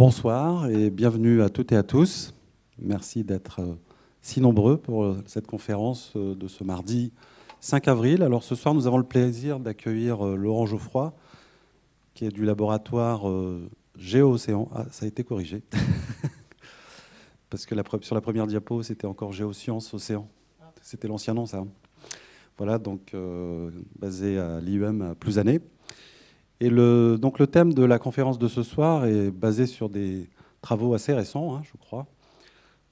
Bonsoir et bienvenue à toutes et à tous. Merci d'être euh, si nombreux pour euh, cette conférence euh, de ce mardi 5 avril. Alors ce soir, nous avons le plaisir d'accueillir Laurent Geoffroy, qui est du laboratoire Géo-Océan. Ah, ça a été corrigé. Parce que sur la première diapo, c'était encore Géosciences Océan. C'était l'ancien nom, ça. Hein. Voilà, donc basé à l'IUM à Plouzané. Et le, donc le thème de la conférence de ce soir est basé sur des travaux assez récents, hein, je crois,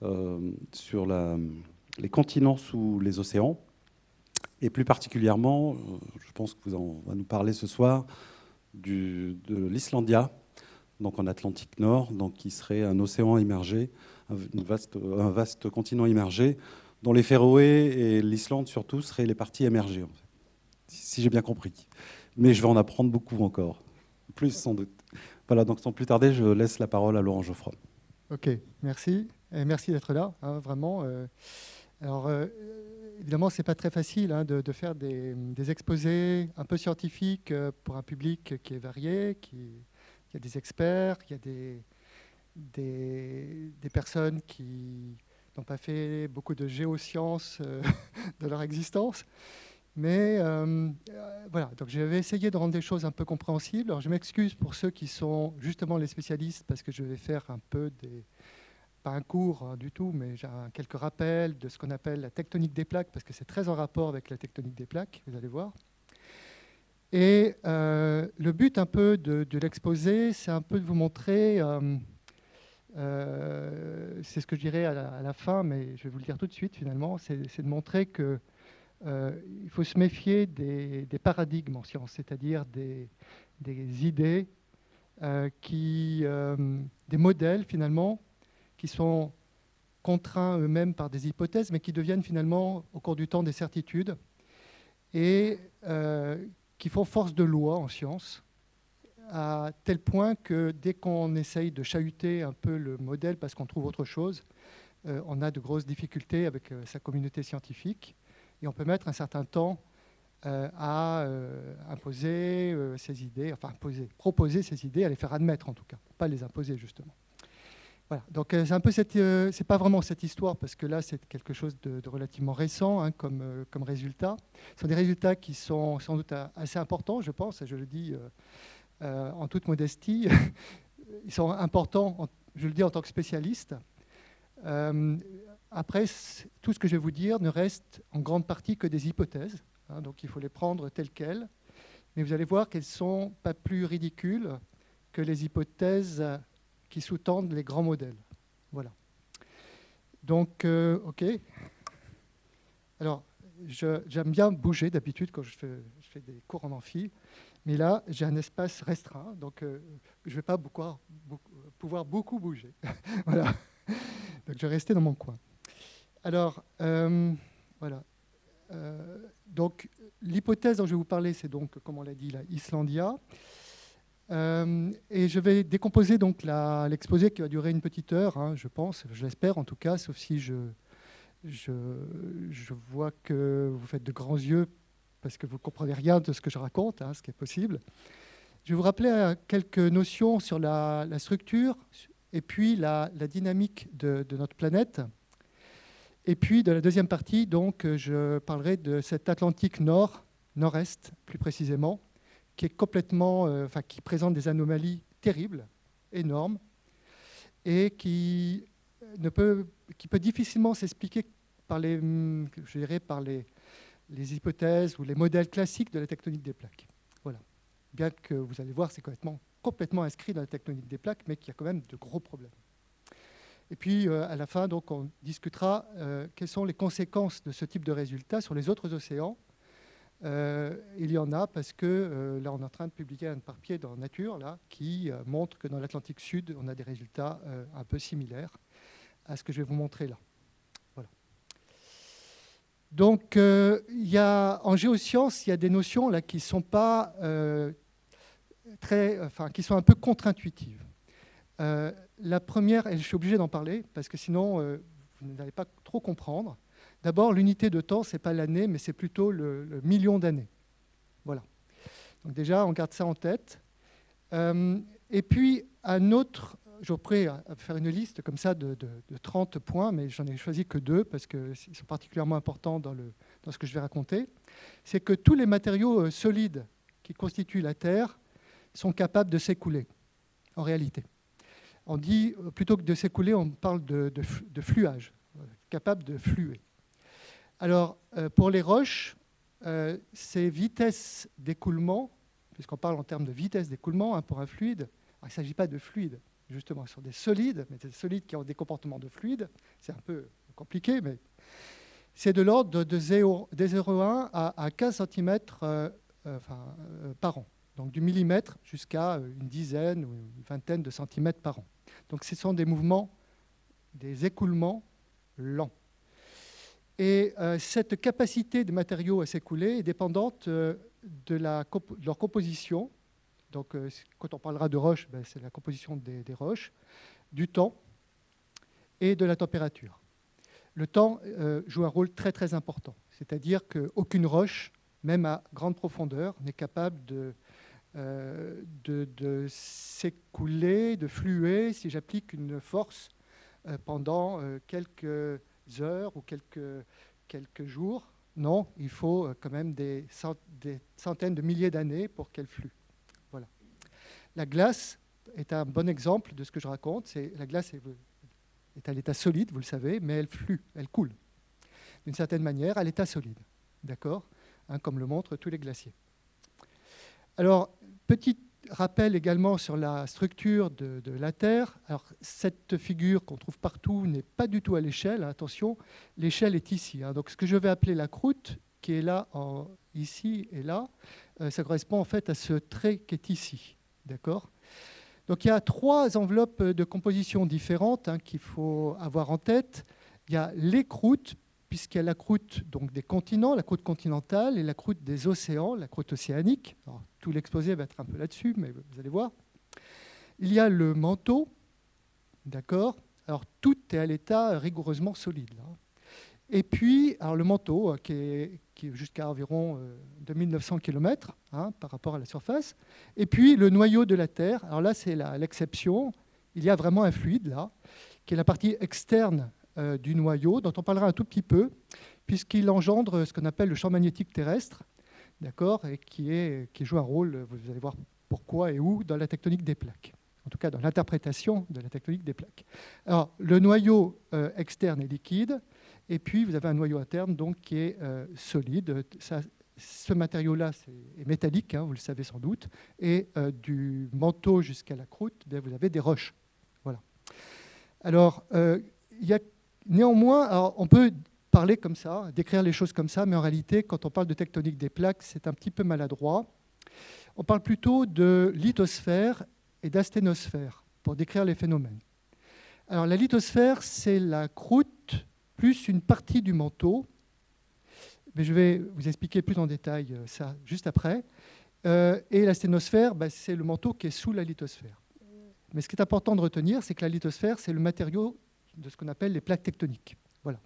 euh, sur les continents sous les océans. Et plus particulièrement, euh, je pense que vous en va nous parler ce soir, de l'Islandia, donc en Atlantique Nord, donc qui serait un océan immergé, un vaste continent immergé, dont les Féroé et l'Islande surtout seraient les parties émergées, si j'ai bien compris mais je vais en apprendre beaucoup encore. Plus sans doute. Voilà, donc sans plus tarder, je laisse la parole à Laurent Geoffroy. Ok, merci. Merci d'être là, hein, vraiment. Euh. alors, euh, évidemment, ce n'est pas très facile hein, de, faire des, exposés un peu scientifiques euh, pour un public qui est varié, qui, il y a des experts, il y a des, des personnes qui n'ont pas fait beaucoup de géosciences de leur existence. Mais euh, euh, voilà, donc j'avais essayé de rendre des choses un peu compréhensibles. Alors je m'excuse pour ceux qui sont justement les spécialistes parce que je vais faire un peu des, pas un cours hein, du tout, mais quelques rappels de ce qu'on appelle la tectonique des plaques parce que c'est très en rapport avec la tectonique des plaques, vous allez voir. Et euh, le but un peu de, l'exposé, c'est un peu de vous montrer, c'est ce que je dirais à la, fin, mais je vais vous le dire tout de suite finalement, c'est de montrer que il faut se méfier des, paradigmes en science, c'est-à-dire des, idées, euh, euh, des modèles finalement, qui sont contraints eux-mêmes par des hypothèses, mais qui deviennent finalement au cours du temps des certitudes, et qui font force de loi en science, à tel point que dès qu'on essaye de chahuter un peu le modèle parce qu'on trouve autre chose, on a de grosses difficultés avec sa communauté scientifique et on peut mettre un certain temps euh, à euh, imposer euh, ces idées, enfin proposer ces idées, à les faire admettre en tout cas, pas les imposer justement. Voilà, donc c'est un peu cette, c'est pas vraiment cette histoire parce que là c'est quelque chose de, relativement récent hein, comme, comme résultat. Ce sont des résultats qui sont sans doute assez importants, je pense, et je le dis en toute modestie. Ils sont importants, je le dis en tant que spécialiste. Après, tout ce que je vais vous dire ne reste en grande partie que des hypothèses, hein, donc il faut les prendre telles quelles, mais vous allez voir qu'elles ne sont pas plus ridicules que les hypothèses qui sous-tendent les grands modèles. Voilà. Donc, euh, OK. Alors, j'aime bien bouger d'habitude quand je fais, des cours en amphi, mais là, j'ai un espace restreint, donc euh, je ne vais pas pouvoir beaucoup bouger. voilà. Donc, je vais rester dans mon coin. Alors, euh, voilà. Euh, donc, l'hypothèse dont je vais vous parler, c'est donc, comme on l'a dit, la Islandia. Euh, et je vais décomposer donc l'exposé qui va durer une petite heure, hein, je pense, je l'espère en tout cas, sauf si je, vois que vous faites de grands yeux parce que vous ne comprenez rien de ce que je raconte, hein, ce qui est possible. Je vais vous rappeler quelques notions sur la, structure et puis la, dynamique de, notre planète. Et puis, de la deuxième partie, donc, euh, je parlerai de cet Atlantique nord, nord-est plus précisément, qui est complètement, euh, enfin, qui présente des anomalies terribles, énormes, et qui, ne peut, qui peut difficilement s'expliquer par les, je dirais, par les, hypothèses ou les modèles classiques de la tectonique des plaques. Voilà. Bien que vous allez voir, c'est complètement inscrit dans la tectonique des plaques, mais qu'il y a quand même de gros problèmes. Et puis, euh, à la fin, donc, on discutera euh, quelles sont les conséquences de ce type de résultat sur les autres océans. Euh, il y en a parce que là, on est en train de publier un papier dans Nature là, qui montre que dans l'Atlantique Sud, on a des résultats un peu similaires à ce que je vais vous montrer là. Donc, y a, en géosciences, il y a des notions là, qui, sont pas, très, enfin, qui sont un peu contre-intuitives. La première, et je suis obligé d'en parler, parce que sinon, euh, vous n'allez pas trop comprendre. D'abord, l'unité de temps, ce n'est pas l'année, mais c'est plutôt le, million d'années. Voilà. Donc déjà, on garde ça en tête. Euh, et puis, un autre je à faire une liste comme ça de, 30 points, mais j'en ai choisi que deux parce qu'ils sont particulièrement importants dans ce que je vais raconter. C'est que tous les matériaux euh, solides qui constituent la Terre sont capables de s'écouler, en réalité. On dit, euh, plutôt que de s'écouler, on parle de, fluage, euh, capable de fluer. Alors, pour les roches, ces vitesses d'écoulement, puisqu'on parle en termes de vitesse d'écoulement hein, pour un fluide, il ne s'agit pas de fluide, justement, ce sont des solides, mais des solides qui ont des comportements de fluide. C'est un peu compliqué, mais c'est de l'ordre de 0,1 à 15 cm euh, euh, euh, par an. Donc du millimètre jusqu'à une dizaine ou une vingtaine de centimètres par an. Donc ce sont des mouvements, des écoulements lents. Et cette capacité des matériaux à s'écouler est dépendante de, la, de leur composition, donc, euh, quand on parlera de roches, ben, c'est la composition des, roches, du temps et de la température. Le temps euh, joue un rôle très très important, c'est-à-dire qu'aucune roche, même à grande profondeur, n'est capable de, euh, de, s'écouler, de fluer si j'applique une force pendant quelques heures ou quelques, quelques jours. Non, il faut quand même des, centaines de milliers d'années pour qu'elle flue. La glace est un bon exemple de ce que je raconte. la glace est, à l'état solide, vous le savez, mais elle flue, elle coule. D'une certaine manière, à l'état solide, d'accord? Hein, Comme le montrent tous les glaciers. Alors, petit rappel également sur la structure de, la Terre. Alors, cette figure qu'on trouve partout n'est pas du tout à l'échelle, hein, attention, l'échelle est ici. Hein. Donc, ce que je vais appeler la croûte, qui est là, ici et là, euh, ça correspond en fait à ce trait qui est ici. D'accord? Donc il y a trois enveloppes de composition différentes hein, qu'il faut avoir en tête. Il y a les croûtes, puisqu'il y a la croûte donc, des continents, la croûte continentale, et la croûte des océans, la croûte océanique. tout l'exposé va être un peu là-dessus, mais vous allez voir. Il y a le manteau, d'accord? Alors tout est à l'état rigoureusement solide. Et puis, alors le manteau, euh, qui est, jusqu'à environ 2900 euh, km hein, par rapport à la surface. Et puis, le noyau de la Terre. Alors là, c'est l'exception. Il y a vraiment un fluide, là, qui est la partie externe du noyau, dont on parlera un tout petit peu, puisqu'il engendre ce qu'on appelle le champ magnétique terrestre, d'accord, et qui, est, qui joue un rôle, vous allez voir pourquoi et où, dans la tectonique des plaques en tout cas dans l'interprétation de la tectonique des plaques. Alors, le noyau externe est liquide, et puis, vous avez un noyau interne donc, qui est euh, solide. ce matériau-là est métallique, hein, vous le savez sans doute. Et euh, du manteau jusqu'à la croûte, eh vous avez des roches. Voilà. Alors, euh, il y a néanmoins, on peut parler comme ça, décrire les choses comme ça, mais en réalité, quand on parle de tectonique des plaques, c'est un petit peu maladroit. On parle plutôt de lithosphère et d'asténosphère pour décrire les phénomènes. Alors, la lithosphère, c'est la croûte plus une partie du manteau. Mais je vais vous expliquer plus en détail euh, ça juste après. Euh, et la sténosphère, bah, c'est le manteau qui est sous la lithosphère. Mais ce qui est important de retenir, c'est que la lithosphère, c'est le matériau de ce qu'on appelle les plaques tectoniques. Voilà.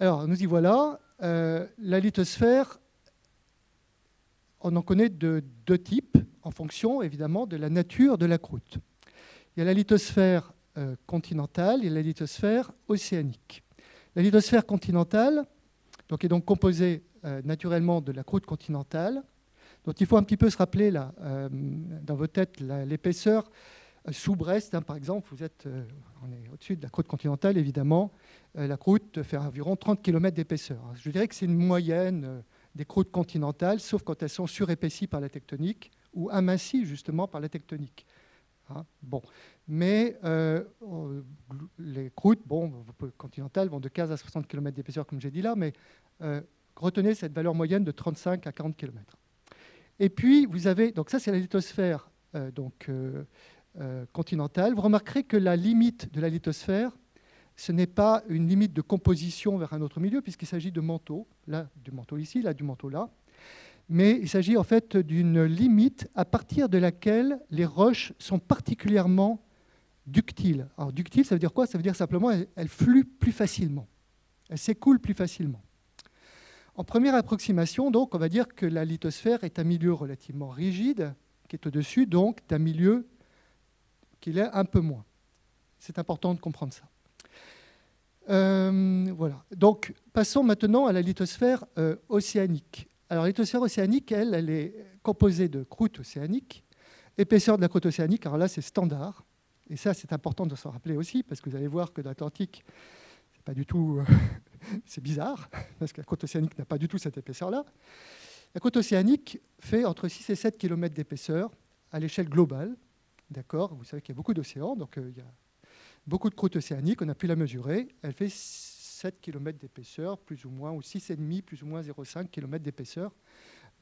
Alors, nous y voilà. Euh, la lithosphère, on en connaît de deux types, en fonction évidemment de la nature de la croûte. Il y a la lithosphère euh, continentale et la lithosphère océanique. La lithosphère continentale donc, est donc composée euh, naturellement de la croûte continentale. Donc il faut un petit peu se rappeler là, dans vos têtes l'épaisseur. Sous Brest, hein, par exemple, vous êtes, on est au-dessus de la croûte continentale, évidemment. la croûte fait environ 30 km d'épaisseur. Je dirais que c'est une moyenne des croûtes continentales, sauf quand elles sont surépaisies par la tectonique ou amincies justement par la tectonique. Hein. bon. Mais euh, les croûtes bon, continentales vont de 15 à 60 km d'épaisseur, comme j'ai dit là, mais euh, retenez cette valeur moyenne de 35 à 40 km. Et puis, vous avez, donc ça c'est la lithosphère euh, donc, continentale. Vous remarquerez que la limite de la lithosphère, ce n'est pas une limite de composition vers un autre milieu, puisqu'il s'agit de manteaux, là du manteau ici, là du manteau là, mais il s'agit en fait d'une limite à partir de laquelle les roches sont particulièrement ductiles. Alors ductile, ça veut dire quoi? Ça veut dire simplement qu'elles fluent plus facilement, elles s'écoulent plus facilement. En première approximation, donc, on va dire que la lithosphère est un milieu relativement rigide, qui est au-dessus donc d'un milieu qu'il est un peu moins. C'est important de comprendre ça. Euh, voilà. Donc, passons maintenant à la lithosphère euh, océanique. Alors, la lithosphère océanique, elle, elle est composée de croûte océanique, épaisseur de la croûte océanique, alors là, c'est standard. Et ça, c'est important de s'en rappeler aussi, parce que vous allez voir que l'Atlantique, c'est pas du tout... c'est bizarre, parce que la croûte océanique n'a pas du tout cette épaisseur-là. La côte océanique fait entre 6 et 7 km d'épaisseur à l'échelle globale. D'accord Vous savez qu'il y a beaucoup d'océans, donc euh, il y a beaucoup de croûte océanique, on a pu la mesurer. Elle fait 7 km d'épaisseur, plus ou moins, ou 6,5, plus ou moins 0,5 km d'épaisseur,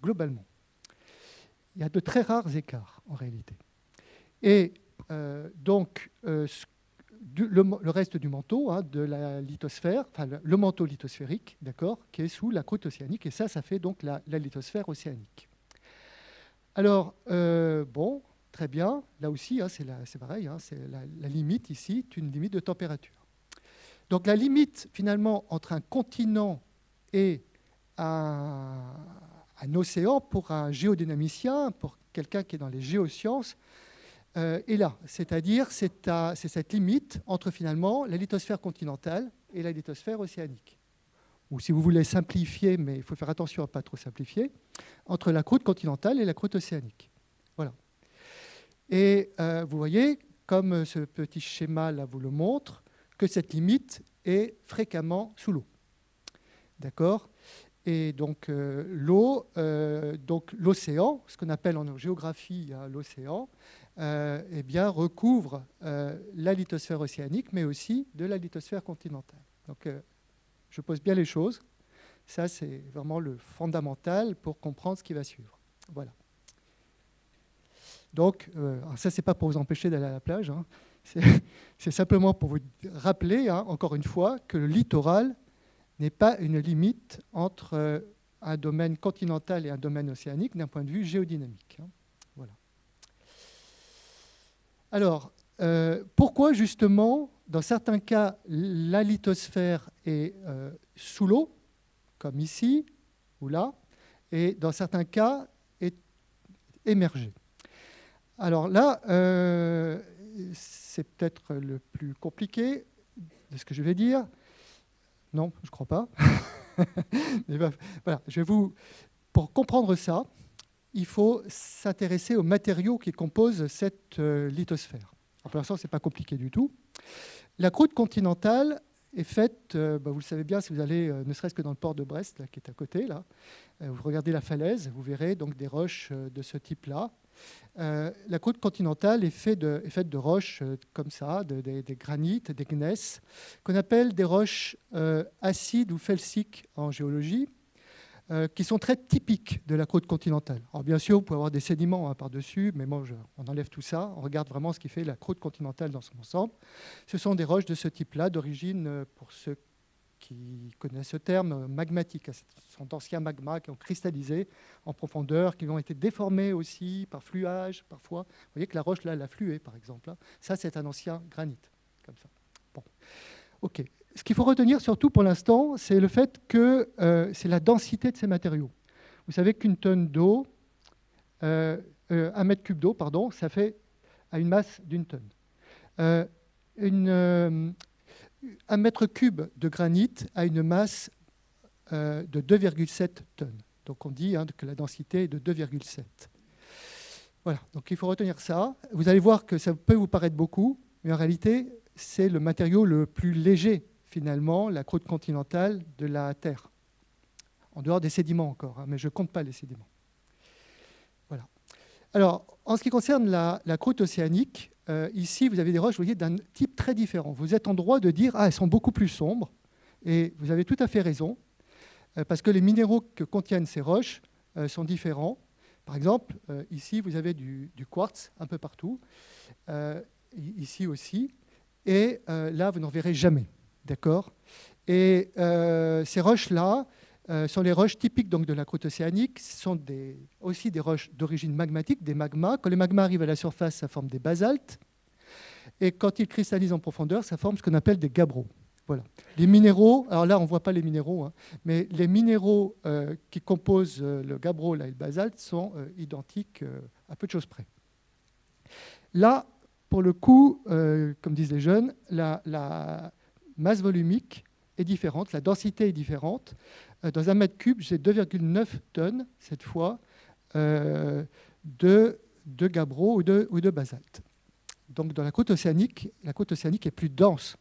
globalement. Il y a de très rares écarts, en réalité. Et euh, donc, euh, le, reste du manteau hein, de la lithosphère, enfin le, manteau lithosphérique, d'accord, qui est sous la croûte océanique, et ça, ça fait donc la, lithosphère océanique. Alors, bon, très bien, là aussi, hein, c'est pareil, hein, c'est la, limite ici, une limite de température. Donc la limite, finalement, entre un continent et un, un océan, pour un géodynamicien, pour quelqu'un qui est dans les géosciences, euh, est là. C'est-à-dire, c'est cette limite entre finalement la lithosphère continentale et la lithosphère océanique. Ou si vous voulez simplifier, mais il faut faire attention à ne pas trop simplifier, entre la croûte continentale et la croûte océanique. Et euh, vous voyez, comme ce petit schéma-là vous le montre, que cette limite est fréquemment sous l'eau. D'accord? Et donc euh, l'eau, donc l'océan, ce qu'on appelle en géographie l'océan, euh, eh bien, recouvre euh, la lithosphère océanique, mais aussi de la lithosphère continentale. Donc, euh, je pose bien les choses. Ça, c'est vraiment le fondamental pour comprendre ce qui va suivre. Voilà. Donc, ça, ce n'est pas pour vous empêcher d'aller à la plage. Hein. C'est simplement pour vous rappeler, hein, encore une fois, que le littoral n'est pas une limite entre un domaine continental et un domaine océanique d'un point de vue géodynamique. Hein. Alors, euh, pourquoi justement, dans certains cas, la lithosphère est euh, sous l'eau, comme ici ou là, et dans certains cas, est émergée? Alors là, euh, c'est peut-être le plus compliqué de ce que je vais dire. Non, je ne crois pas. voilà, je vous, pour comprendre ça, il faut s'intéresser aux matériaux qui composent cette euh, lithosphère. pour l'instant, ce n'est pas compliqué du tout. La croûte continentale est faite, euh, bah, vous le savez bien, si vous allez ne serait-ce que dans le port de Brest, qui est à côté, là, vous regardez la falaise, vous verrez donc des roches de ce type-là. La croûte continentale est, faite de, roches comme ça, des granites, des gneiss, qu'on appelle des roches acides ou felsiques en géologie. Euh, qui sont très typiques de la côte continentale. Alors bien sûr, vous pouvez avoir des sédiments hein, par-dessus, mais moi, on enlève tout ça, on regarde vraiment ce qui fait la côte continentale dans son ensemble. Ce sont des roches de ce type-là, d'origine, euh, pour ceux qui connaissent ce terme, euh, magmatique. Ce sont d'anciens magmas qui ont cristallisé en profondeur, qui ont été déformés aussi par fluage, parfois. Vous voyez que la roche, là, elle a flué, par exemple. Hein. Ça, c'est un ancien granit, comme ça. Bon. OK ce qu'il faut retenir surtout pour l'instant, c'est le fait que euh, c'est la densité de ces matériaux. Vous savez qu'une tonne d'eau, euh, un mètre cube d'eau, pardon, ça fait à une masse d'une tonne. Une, un mètre cube de granit a une masse de 2,7 tonnes. Donc on dit hein, que la densité est de 2,7. Voilà, donc il faut retenir ça. Vous allez voir que ça peut vous paraître beaucoup, mais en réalité, c'est le matériau le plus léger finalement la croûte continentale de la Terre. En dehors des sédiments encore, hein, mais je ne compte pas les sédiments. Voilà. Alors, en ce qui concerne la, croûte océanique, euh, ici, vous avez des roches voyez, d'un type très différent. Vous êtes en droit de dire ah, elles sont beaucoup plus sombres, et vous avez tout à fait raison, euh, parce que les minéraux que contiennent ces roches euh, sont différents. Par exemple, ici, vous avez du, du, quartz un peu partout, ici aussi, et là, vous n'en verrez jamais. D'accord? Et ces roches-là euh, sont les roches typiques donc, de la croûte océanique. Ce sont aussi des roches d'origine magmatique, des magmas. Quand les magmas arrivent à la surface, ça forme des basaltes. Et quand ils cristallisent en profondeur, ça forme ce qu'on appelle des gabbros. Voilà. Les minéraux, alors là, on ne voit pas les minéraux, hein, mais les minéraux euh, qui composent le gabbro et le basalte sont identiques à peu de choses près. Là, pour le coup, euh, comme disent les jeunes, la, masse volumique est différente, la densité est différente. Euh, dans un mètre cube, j'ai 2,9 tonnes, cette fois, de, de gabbro ou de, ou de basalte. Donc dans la côte océanique, la côte océanique est plus dense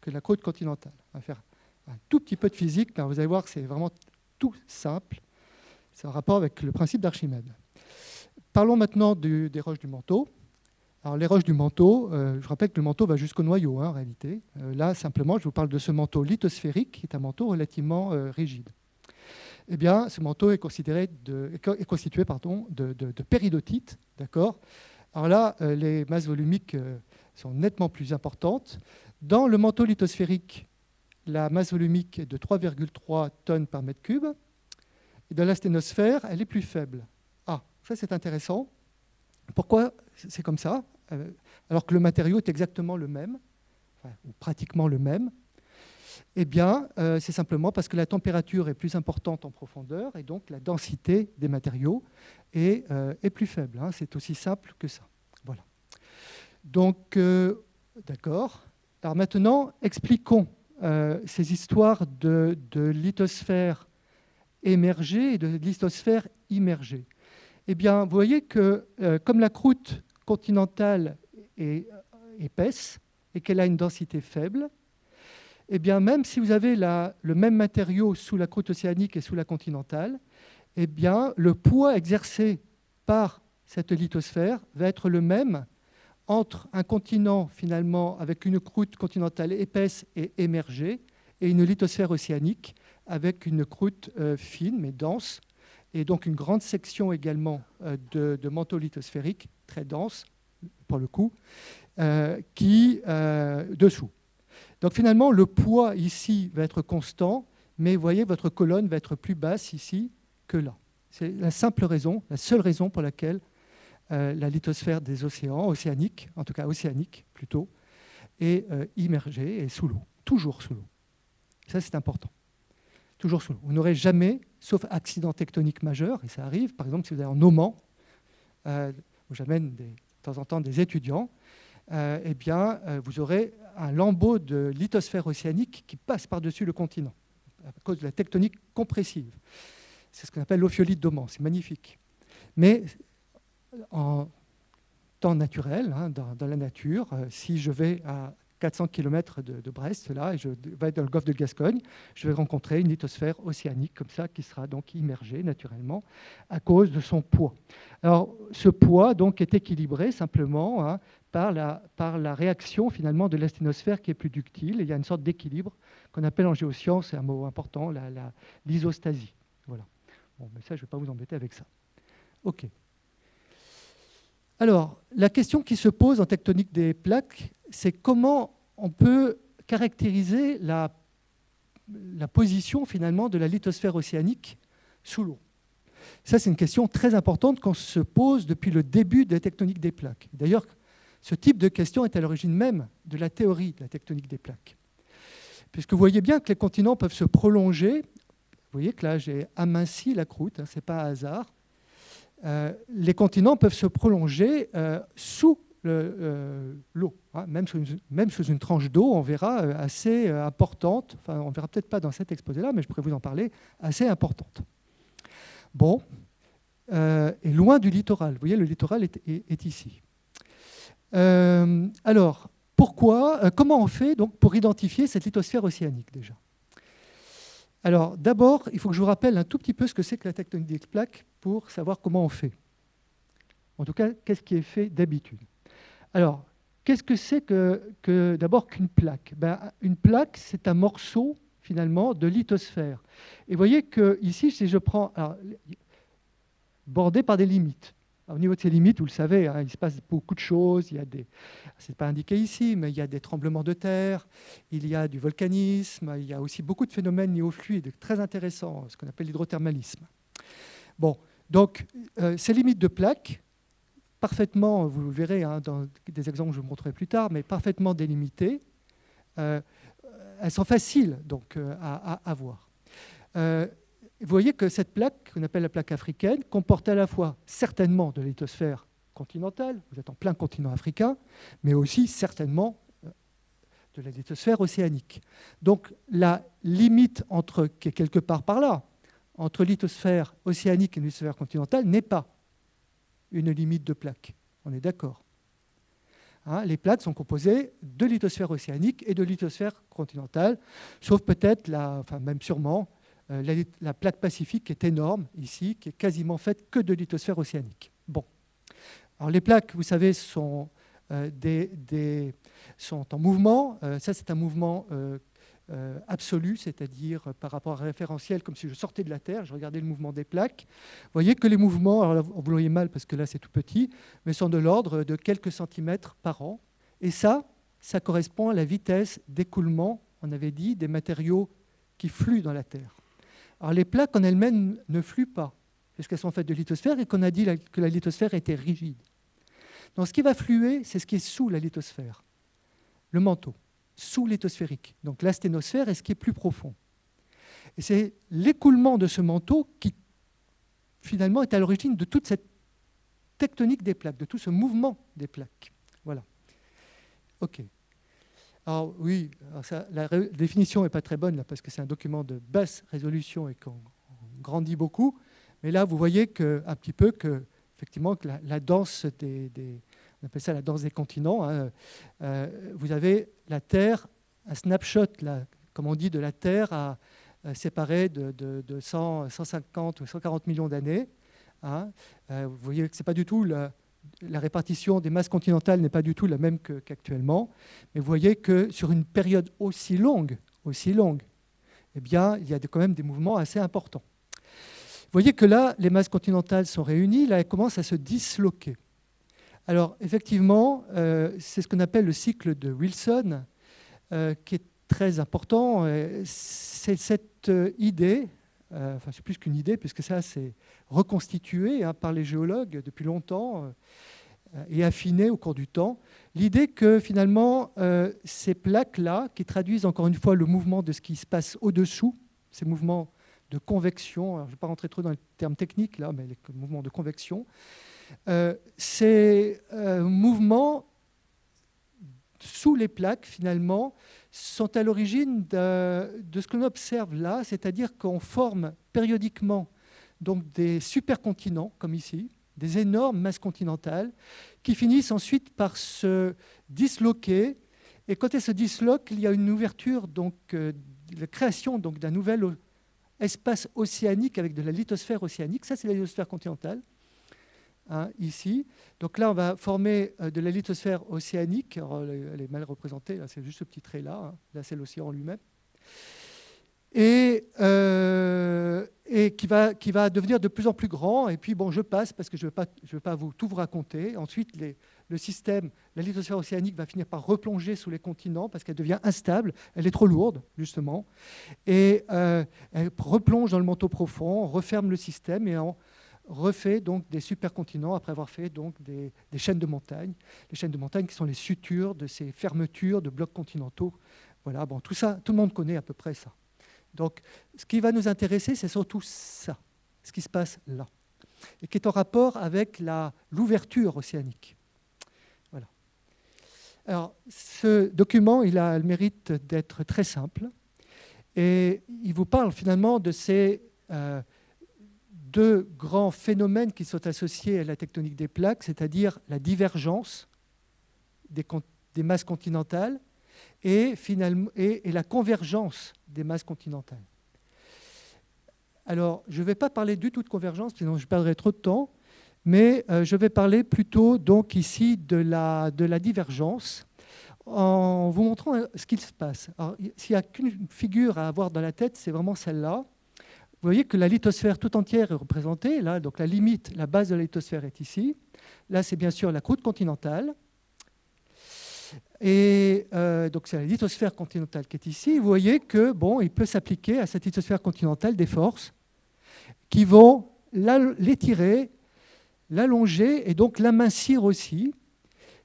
que la côte continentale. On va faire un tout petit peu de physique, mais vous allez voir que c'est vraiment tout simple. C'est en rapport avec le principe d'Archimède. Parlons maintenant des roches du manteau. Alors, les roches du manteau, euh, je rappelle que le manteau va jusqu'au noyau, hein, en réalité. Euh, là, simplement, je vous parle de ce manteau lithosphérique, qui est un manteau relativement euh, rigide. Eh bien, ce manteau est, constitué pardon, de, de, de péridotite, d'accord? Alors là, les masses volumiques sont nettement plus importantes. Dans le manteau lithosphérique, la masse volumique est de 3,3 tonnes par mètre cube. Et dans la sténosphère, elle est plus faible. Ah, ça c'est intéressant. Pourquoi c'est comme ça euh, Alors que le matériau est exactement le même, ou pratiquement le même. Eh bien, euh, c'est simplement parce que la température est plus importante en profondeur et donc la densité des matériaux est, euh, plus faible. Hein. C'est aussi simple que ça. Voilà. Donc, d'accord. Alors maintenant, expliquons ces histoires de, de lithosphère émergée et de lithosphère immergée. Eh bien, vous voyez que comme la croûte continentale est épaisse et qu'elle a une densité faible, eh bien, même si vous avez le même matériau sous la croûte océanique et sous la continentale, eh bien, le poids exercé par cette lithosphère va être le même entre un continent finalement avec une croûte continentale épaisse et émergée et une lithosphère océanique avec une croûte euh, fine mais dense et donc une grande section également euh, de, manteau lithosphérique, très dense pour le coup, euh, qui euh, dessous. Donc finalement, le poids ici va être constant, mais vous voyez, votre colonne va être plus basse ici que là. C'est la simple raison, la seule raison pour laquelle la lithosphère des océans, océaniques, en tout cas océanique plutôt, est immergée et sous l'eau, toujours sous l'eau. Ça, c'est important toujours sous l'eau. Vous n'aurez jamais, sauf accident tectonique majeur, et ça arrive, par exemple si vous allez en Oman, euh, où j'amène de temps en temps des étudiants, euh, eh bien, euh, vous aurez un lambeau de lithosphère océanique qui passe par-dessus le continent, à cause de la tectonique compressive. C'est ce qu'on appelle l'ophiolite d'Oman, c'est magnifique. Mais en temps naturel, hein, dans, la nature, si je vais à 400 km de, Brest, là, et je vais dans le golfe de Gascogne, je vais rencontrer une lithosphère océanique comme ça qui sera donc immergée naturellement à cause de son poids. Alors, ce poids donc est équilibré simplement hein, par, la, réaction finalement de l'asténosphère qui est plus ductile. il y a une sorte d'équilibre qu'on appelle en géosciences, c'est un mot important, l'isostasie. voilà. Bon, mais ça, je ne vais pas vous embêter avec ça. OK. Alors, la question qui se pose en tectonique des plaques, c'est comment on peut caractériser la, position finalement de la lithosphère océanique sous l'eau. Ça, c'est une question très importante qu'on se pose depuis le début de la tectonique des plaques. D'ailleurs, ce type de question est à l'origine même de la théorie de la tectonique des plaques. Puisque vous voyez bien que les continents peuvent se prolonger. Vous voyez que là, j'ai aminci la croûte, hein, ce n'est pas un hasard. Euh, les continents peuvent se prolonger euh, sous euh, hein. même, sous une, tranche d'eau, on verra assez importante, enfin on verra peut-être pas dans cet exposé-là, mais je pourrais vous en parler, assez importante. Bon, et loin du littoral, vous voyez, le littoral est, ici. alors, pourquoi, comment on fait donc pour identifier cette lithosphère océanique déjà? Alors d'abord, il faut que je vous rappelle un tout petit peu ce que c'est que la tectonique des plaques pour savoir comment on fait. En tout cas, qu'est-ce qui est fait d'habitude? Alors, qu'est-ce que c'est que, d'abord qu'une plaque? Ben, Une plaque, c'est un morceau finalement de lithosphère. Et vous voyez que ici, si je prends bordé par des limites, au niveau de ces limites, vous le savez, hein, il se passe beaucoup de choses. Il y a des, pas indiqué ici, mais il y a des tremblements de terre, il y a du volcanisme, il y a aussi beaucoup de phénomènes néofluides très intéressants, ce qu'on appelle l'hydrothermalisme. Bon, donc euh, ces limites de plaques, parfaitement, vous verrez hein, dans des exemples que je vous montrerai plus tard, mais parfaitement délimitées, euh, elles sont faciles donc euh, à, voir vous voyez que cette plaque, qu'on appelle la plaque africaine, comporte à la fois certainement de lithosphère continentale, vous êtes en plein continent africain, mais aussi certainement euh, de la lithosphère océanique. Donc la limite entre, qui est quelque part par là, entre lithosphère océanique et lithosphère continentale n'est pas une limite de plaques. On est d'accord. Hein, les plaques sont composées de lithosphère océanique et de lithosphère continentale, sauf peut-être, enfin même sûrement, euh, la, plaque pacifique est énorme ici, qui est quasiment faite que de lithosphère océanique. Bon. Alors les plaques, vous savez, sont, euh, en mouvement. Euh, ça, c'est un mouvement absolu, c'est-à-dire par rapport à un référentiel, comme si je sortais de la Terre, je regardais le mouvement des plaques. Vous voyez que les mouvements, alors vous voyez mal parce que là c'est tout petit, mais sont de l'ordre de quelques centimètres par an. Et ça, ça correspond à la vitesse d'écoulement, on avait dit, des matériaux qui fluent dans la Terre. Alors les plaques en elles-mêmes ne fluent pas, puisqu'elles sont faites de lithosphère et qu'on a dit que la lithosphère était rigide. Donc ce qui va fluer, c'est ce qui est sous la lithosphère, le manteau, sous lithosphérique. Donc l'asténosphère est ce qui est plus profond. Et c'est l'écoulement de ce manteau qui, finalement, est à l'origine de toute cette tectonique des plaques, de tout ce mouvement des plaques. Voilà. OK. Alors oui, la définition n'est pas très bonne parce que c'est un document de basse résolution et qu'on grandit beaucoup. Mais là, vous voyez un petit peu que, effectivement, que la, danse des, on appelle ça la danse des continents. Hein, euh, vous avez la Terre, un snapshot, comme on dit, de la Terre à, séparé de, de, 150 ou 140 millions d'années. Hein. Euh, vous voyez que ce n'est pas du tout la, la répartition des masses continentales n'est pas du tout la même qu'actuellement, mais vous voyez que sur une période aussi longue, aussi longue, eh bien, il y a quand même des mouvements assez importants. Vous voyez que là, les masses continentales sont réunies, là, elles commencent à se disloquer. Alors, effectivement, euh, c'est ce qu'on appelle le cycle de Wilson, euh, qui est très important. C'est cette euh, idée, enfin, c'est plus qu'une idée, puisque ça, c'est reconstitué hein, par les géologues depuis longtemps et affiné au cours du temps. L'idée que finalement, ces plaques-là, qui traduisent encore une fois le mouvement de ce qui se passe au-dessous, ces mouvements de convection, je ne vais pas rentrer trop dans les termes techniques là, mais les mouvements de convection, euh, ces mouvements sous les plaques, finalement, sont à l'origine de, de, ce que l'on observe là, c'est-à-dire qu'on forme périodiquement donc des supercontinents, comme ici, des énormes masses continentales, qui finissent ensuite par se disloquer. Et quand elles se disloquent, il y a une ouverture, donc euh, la création d'un nouvel espace océanique avec de la lithosphère océanique. Ça, c'est la lithosphère continentale, hein, ici. Donc là, on va former euh, de la lithosphère océanique. elle est mal représentée, c'est juste ce petit trait-là. Hein. Là, c'est l'océan lui-même et, euh, et qui, va, qui, va, devenir de plus en plus grand. Et puis, bon, je passe parce que je ne vais, vais, pas vous, tout vous raconter. Ensuite, le système, la lithosphère océanique va finir par replonger sous les continents parce qu'elle devient instable, elle est trop lourde, justement. Et euh, elle replonge dans le manteau profond, referme le système et on refait donc des supercontinents après avoir fait donc des, chaînes de montagnes. Les chaînes de montagnes qui sont les sutures de ces fermetures de blocs continentaux. Voilà, bon, tout ça, tout le monde connaît à peu près ça. Donc, ce qui va nous intéresser, c'est surtout ça, ce qui se passe là, et qui est en rapport avec l'ouverture océanique. Voilà. Alors, ce document, il a le mérite d'être très simple, et il vous parle finalement de ces euh, deux grands phénomènes qui sont associés à la tectonique des plaques, c'est-à-dire la divergence des, masses continentales et, finalement, et, la convergence des masses continentales. Alors, je ne vais pas parler du tout de convergence, sinon je perdrai trop de temps, mais euh, je vais parler plutôt donc ici de la, de la divergence en vous montrant euh, ce qu'il se passe. S'il n'y a qu'une figure à avoir dans la tête, c'est vraiment celle-là. Vous voyez que la lithosphère tout entière est représentée, là, donc la limite, la base de la lithosphère est ici. Là, c'est bien sûr la croûte continentale. Et euh, donc c'est la lithosphère continentale qui est ici. Vous voyez que bon, il peut s'appliquer à cette lithosphère continentale des forces qui vont l'étirer, l'allonger et donc l'amincir aussi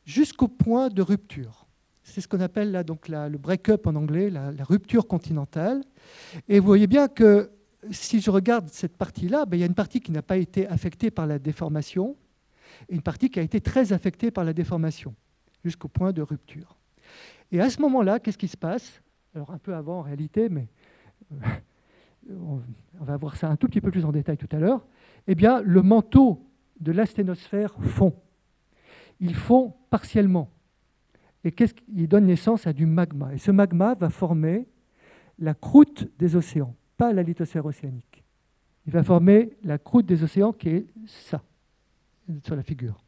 jusqu'au point de rupture. C'est ce qu'on appelle là donc le break-up en anglais, la, rupture continentale. Et vous voyez bien que si je regarde cette partie-là, ben, il y a une partie qui n'a pas été affectée par la déformation et une partie qui a été très affectée par la déformation, jusqu'au point de rupture. Et à ce moment-là, qu'est-ce qui se passe? Alors un peu avant en réalité, mais euh, on va voir ça un tout petit peu plus en détail tout à l'heure. Eh bien, le manteau de l'asténosphère fond. Il fond partiellement. Et qu'est-ce qui donne naissance à du magma Et ce magma va former la croûte des océans, la lithosphère océanique. Il va former la croûte des océans qui est ça, sur la figure.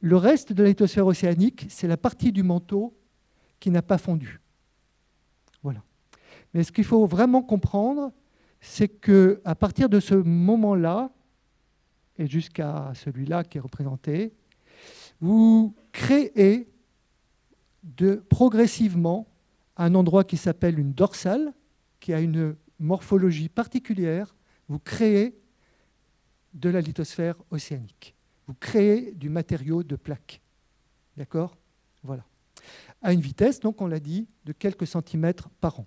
Le reste de la lithosphère océanique, c'est la partie du manteau qui n'a pas fondu. Voilà. Mais ce qu'il faut vraiment comprendre, c'est que à partir de ce moment-là, et jusqu'à celui-là qui est représenté, vous créez progressivement un endroit qui s'appelle une dorsale, qui a une morphologie particulière, vous créez de la lithosphère océanique. Vous créez du matériau de plaques. D'accord? Voilà. À une vitesse, donc on l'a dit, de quelques centimètres par an.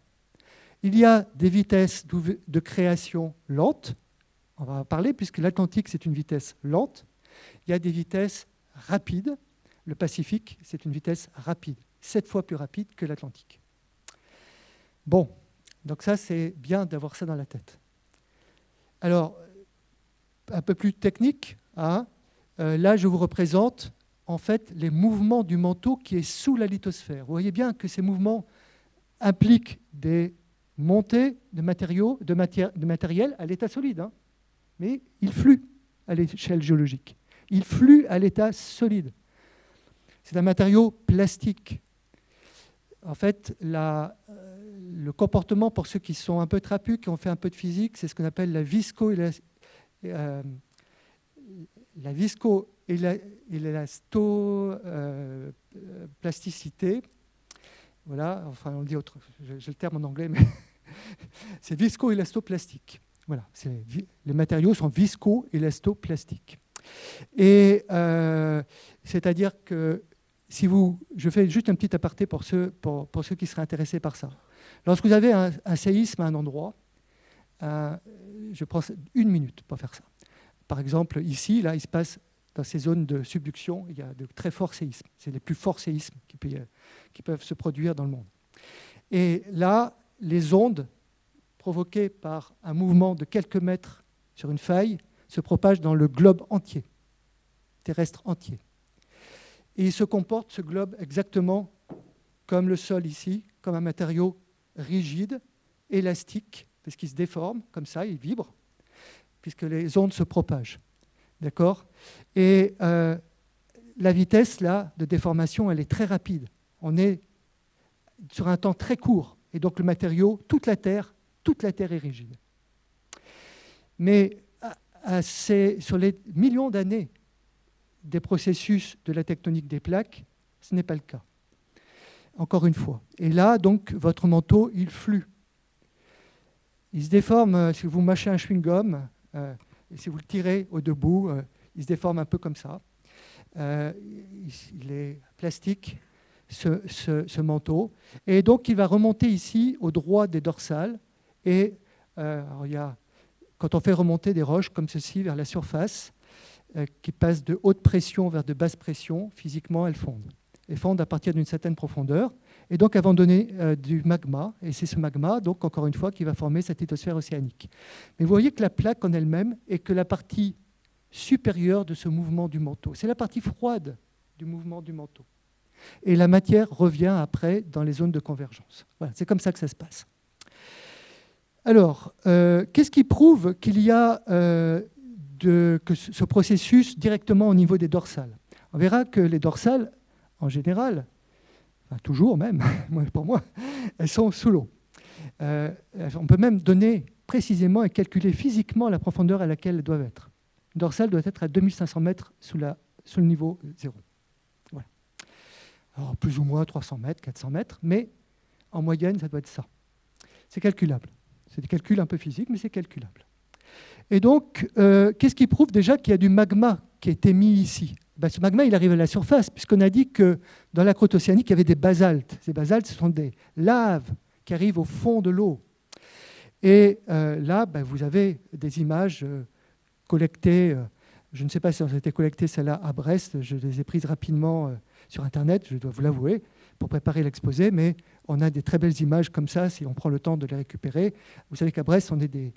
Il y a des vitesses de création lentes, on va en parler puisque l'Atlantique c'est une vitesse lente. Il y a des vitesses rapides. Le Pacifique c'est une vitesse rapide, sept fois plus rapide que l'Atlantique. Bon, donc ça c'est bien d'avoir ça dans la tête. Alors, un peu plus technique, hein, euh, là je vous représente en fait les mouvements du manteau qui est sous la lithosphère. Vous voyez bien que ces mouvements impliquent des montées de matériaux, de, matériel à l'état solide. Hein mais il flue à l'échelle géologique. Il flue à l'état solide. C'est un matériau plastique. En fait, euh, le comportement, pour ceux qui sont un peu trapus, qui ont fait un peu de physique, c'est ce qu'on appelle la visco euh, la visco élastoplasticité. voilà, enfin on dit autre, j'ai le terme en anglais, mais c'est visco-élastoplastique. Voilà, les matériaux sont visco-élastoplastiques. Et euh, c'est-à-dire que si vous, je fais juste un petit aparté pour ceux, pour, ceux qui seraient intéressés par ça. Lorsque vous avez un, séisme à un endroit, euh, je prends une minute pour faire ça. Par exemple, ici, là, il se passe dans ces zones de subduction, il y a de très forts séismes. C'est les plus forts séismes qui, peuvent se produire dans le monde. Et là, les ondes provoqué par un mouvement de quelques mètres sur une faille se propage dans le globe entier, terrestre entier. Et il se comporte, ce globe, exactement comme le sol ici, comme un matériau rigide, élastique, parce qu'il se déforme, comme ça, il vibre, puisque les ondes se propagent. D'accord? Et euh, la vitesse, là, de déformation, elle est très rapide. On est sur un temps très court. Et donc le matériau, toute la Terre, toute la Terre est rigide. Mais sur les millions d'années des processus de la tectonique des plaques, ce n'est pas le cas. Encore une fois. Et là, donc, votre manteau, il flue. Il se déforme, euh, si vous mâchez un chewing-gum, euh, et si vous le tirez au debout, euh, il se déforme un peu comme ça. il est plastique, ce, manteau. Et donc, il va remonter ici au droit des dorsales, et quand on fait remonter des roches comme ceci vers la surface, qui passent de haute pression vers de basse pression, physiquement elles fondent. Elles fondent à partir d'une certaine profondeur, et donc elles euh, du magma, et c'est ce magma, donc encore une fois, qui va former cette lithosphère océanique. Mais vous voyez que la plaque en elle-même est que la partie supérieure de ce mouvement du manteau. C'est la partie froide du mouvement du manteau. Et la matière revient après dans les zones de convergence. Voilà, c'est comme ça que ça se passe. Alors, euh, qu'est-ce qui prouve qu'il y a euh, que ce processus directement au niveau des dorsales? On verra que les dorsales, en général, toujours même, pour moi, elles sont sous l'eau. Euh, on peut même donner précisément et calculer physiquement la profondeur à laquelle elles doivent être. Une dorsale doit être à 2500 mètres sous, le niveau zéro. Voilà. Alors, plus ou moins 300 mètres, 400 mètres, mais en moyenne, ça doit être ça. C'est calculable. C'est des calculs un peu physiques, mais c'est calculable. Et donc, euh, qu'est-ce qui prouve déjà qu'il y a du magma qui a été mis ici? Ben, Ce magma, il arrive à la surface, puisqu'on a dit que dans la croûte océanique, il y avait des basaltes. Ces basaltes, ce sont des laves qui arrivent au fond de l'eau. Et euh, là, ben, vous avez des images euh, collectées Je ne sais pas si elles ont été collectées celles-là à Brest. Je les ai prises rapidement euh, sur Internet, je dois vous l'avouer, pour préparer l'exposé. Mais on a des très belles images comme ça si on prend le temps de les récupérer. Vous savez qu'à Brest, on est des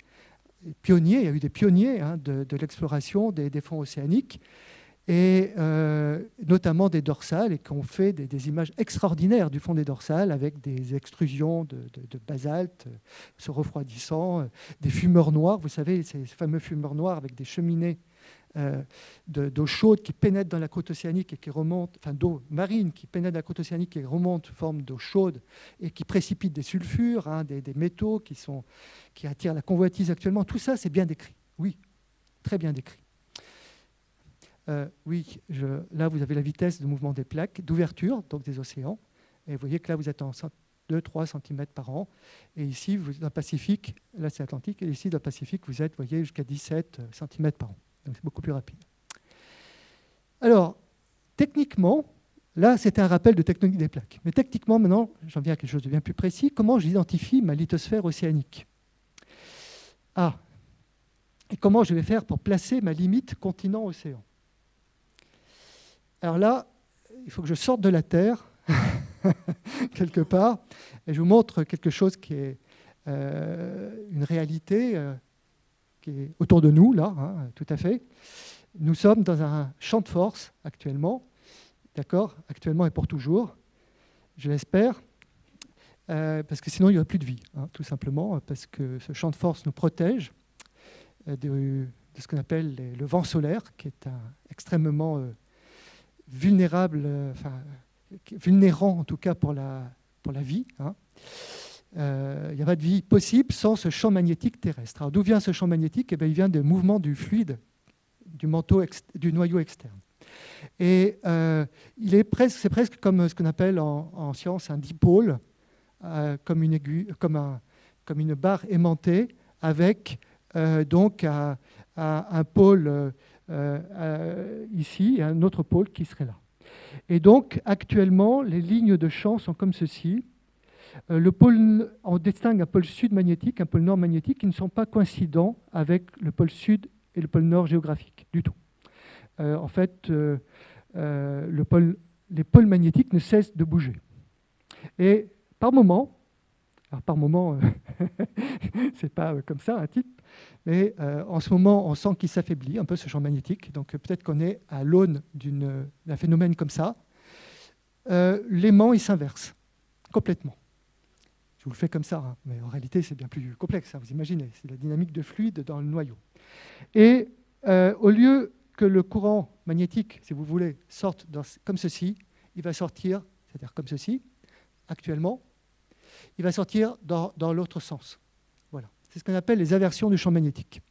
pionniers. Il y a eu des pionniers hein, de, l'exploration des, fonds océaniques et euh, notamment des dorsales, et qu'on fait des, images extraordinaires du fond des dorsales avec des extrusions de, basalte euh, se refroidissant, des fumeurs noirs, vous savez, ces fameux fumeurs noirs avec des cheminées euh, d'eau chaude qui pénètre dans la côte océanique et qui remonte, enfin d'eau marine qui pénètre dans la côte océanique et remonte forme d'eau chaude et qui précipite des sulfures, hein, des, métaux qui, sont, qui attirent la convoitise actuellement. Tout ça, c'est bien décrit. Oui, très bien décrit. Euh, oui, là, vous avez la vitesse de mouvement des plaques, d'ouverture, donc des océans. Et vous voyez que là, vous êtes en 2-3 cm par an. Et ici, vous, dans le Pacifique, là c'est Atlantique, et ici dans le Pacifique, vous êtes, voyez, jusqu'à 17 cm par an. Donc c'est beaucoup plus rapide. Alors, techniquement, là c'était un rappel de technique des plaques. Mais techniquement, maintenant, j'en viens à quelque chose de bien plus précis. Comment j'identifie ma lithosphère océanique? Ah, et comment je vais faire pour placer ma limite continent-océan? Alors là, il faut que je sorte de la Terre, quelque part, et je vous montre quelque chose qui est euh, une réalité. Euh, qui est autour de nous, là, hein, tout à fait. Nous sommes dans un champ de force actuellement, d'accord Actuellement et pour toujours, je l'espère, euh, parce que sinon il n'y aurait plus de vie, hein, tout simplement, parce que ce champ de force nous protège de, ce qu'on appelle le vent solaire, qui est extrêmement euh, vulnérable, enfin, vulnérant en tout cas pour la, pour la vie. Hein il euh, n'y a pas de vie possible sans ce champ magnétique terrestre. D'où vient ce champ magnétique? Eh bien, Il vient des mouvements du fluide, du, manteau du noyau externe. Et euh, c'est presque, presque comme ce qu'on appelle en, science un dipôle, euh, comme, une comme, un, comme, une barre aimantée avec donc un pôle ici et un autre pôle qui serait là. Et donc actuellement, les lignes de champ sont comme ceci. Euh, le pôle, on distingue un pôle sud magnétique, un pôle nord magnétique, qui ne sont pas coïncidents avec le pôle sud et le pôle nord géographique, du tout. Euh, en fait, euh, les pôles magnétiques ne cessent de bouger. Et par moment, alors par moment, c'est pas comme ça un type, mais en ce moment, on sent qu'il s'affaiblit un peu ce champ magnétique. Donc peut-être qu'on est à l'aune d'un phénomène comme ça. L'aimant, il s'inverse complètement. Je vous le fais comme ça, hein. mais en réalité, c'est bien plus complexe, hein, vous imaginez. C'est la dynamique de fluide dans le noyau. Et euh, au lieu que le courant magnétique, si vous voulez, sorte comme ceci, il va sortir, c'est-à-dire comme ceci, actuellement, il va sortir dans, l'autre sens. C'est ce qu'on appelle les aversions du champ magnétique.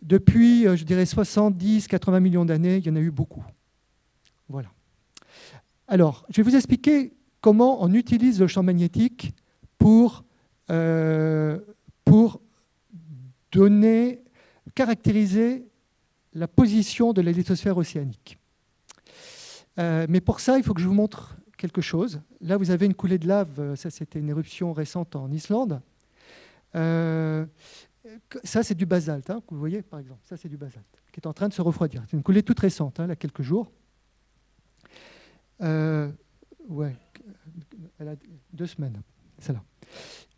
Depuis, euh, je dirais, 70, 80 millions d'années, il y en a eu beaucoup. Voilà. Alors, je vais vous expliquer comment on utilise le champ magnétique pour, euh, pour donner, caractériser la position de la lithosphère océanique. Euh, mais pour ça, il faut que je vous montre quelque chose. Là, vous avez une coulée de lave, ça c'était une éruption récente en Islande. Euh, ça, c'est du basalte, hein, vous voyez par exemple. Ça, c'est du basalte qui est en train de se refroidir. C'est une coulée toute récente, hein, il y a quelques jours. ouais, elle a deux semaines, celle-là.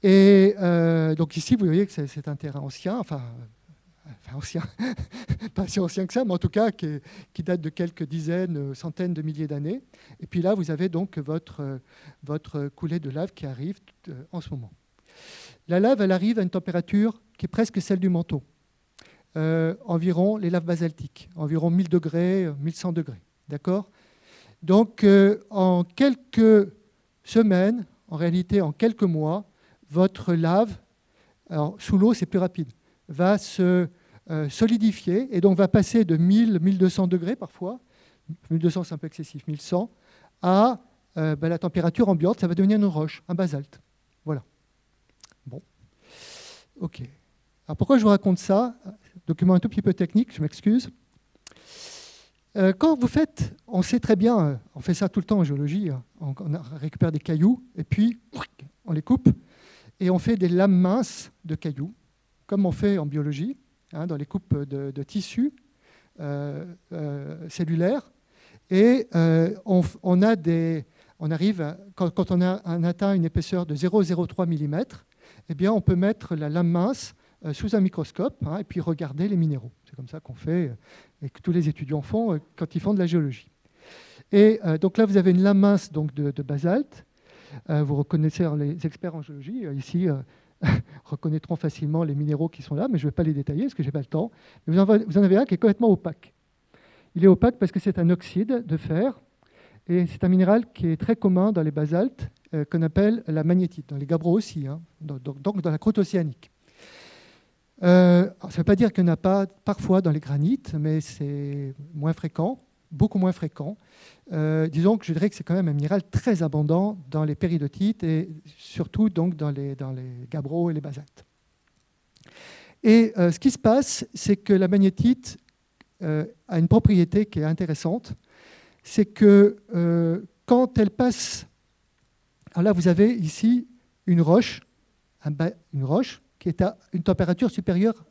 Et euh, donc ici, vous voyez que c'est un terrain ancien, enfin, enfin ancien, pas si ancien que ça, mais en tout cas qui, date de quelques dizaines, centaines de milliers d'années. Et puis là, vous avez donc votre, coulée de lave qui arrive euh, en ce moment. La lave, arrive à une température qui est presque celle du manteau. Euh, environ les laves basaltiques, environ 1000 degrés, 1100 degrés. D'accord? Donc, en quelques semaines, en réalité en quelques mois, votre lave, sous l'eau c'est plus rapide, va se euh, solidifier et donc va passer de 1000, 1200 degrés parfois, 1200 c'est un peu excessif, 1100, à euh, ben, la température ambiante, ça va devenir une roche, un basalte. Voilà. OK. Alors pourquoi je vous raconte ça? Document un tout petit peu technique, je m'excuse. Euh, quand vous faites, on sait très bien, euh, on fait ça tout le temps en géologie, hein, on, récupère des cailloux et puis on les coupe et on fait des lames minces de cailloux, comme on fait en biologie, hein, dans les coupes de, tissus. cellulaires. Et on, a des, on arrive, quand, on a atteint une épaisseur de 0,03 mm, eh bien, on peut mettre la lame mince sous un microscope hein, et puis regarder les minéraux. C'est comme ça qu'on fait et que tous les étudiants font quand ils font de la géologie. Et donc là, vous avez une lame mince donc, de, basalte. vous reconnaissez, les experts en géologie, ici, reconnaîtront facilement les minéraux qui sont là, mais je ne vais pas les détailler parce que je n'ai pas le temps. vous en avez un qui est complètement opaque. Il est opaque parce que c'est un oxyde de fer, et c'est un minéral qui est très commun dans les basaltes, euh, qu'on appelle la magnétite, dans les gabbros aussi, hein, donc, dans la croûte océanique. Euh, ça ne veut pas dire qu'il n'y en a pas parfois dans les granites, mais c'est moins fréquent beaucoup moins fréquent. Euh, disons que je dirais que c'est quand même un minéral très abondant dans les péridotites et surtout donc dans les, dans les gabbros et les basaltes. Et ce qui se passe, c'est que la magnétite a une propriété qui est intéressante, c'est que quand elle passe, alors là vous avez ici une roche, une roche qui est à une température supérieure,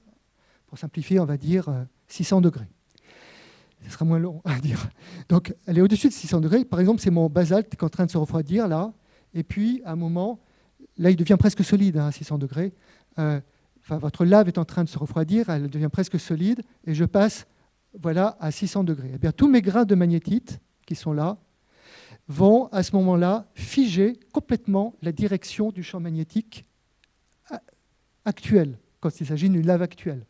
pour simplifier, on va dire 600 degrés ce sera moins long à dire. Donc, elle est au-dessus de 600 degrés. Par exemple, c'est mon basalte qui est en train de se refroidir là. Et puis, à un moment, là, il devient presque solide hein, à 600 degrés. Euh, votre lave est en train de se refroidir, elle devient presque solide. Et je passe voilà, à 600 degrés. Eh bien, tous mes grains de magnétite qui sont là vont, à ce moment-là, figer complètement la direction du champ magnétique euh, actuel, quand il s'agit d'une lave actuelle.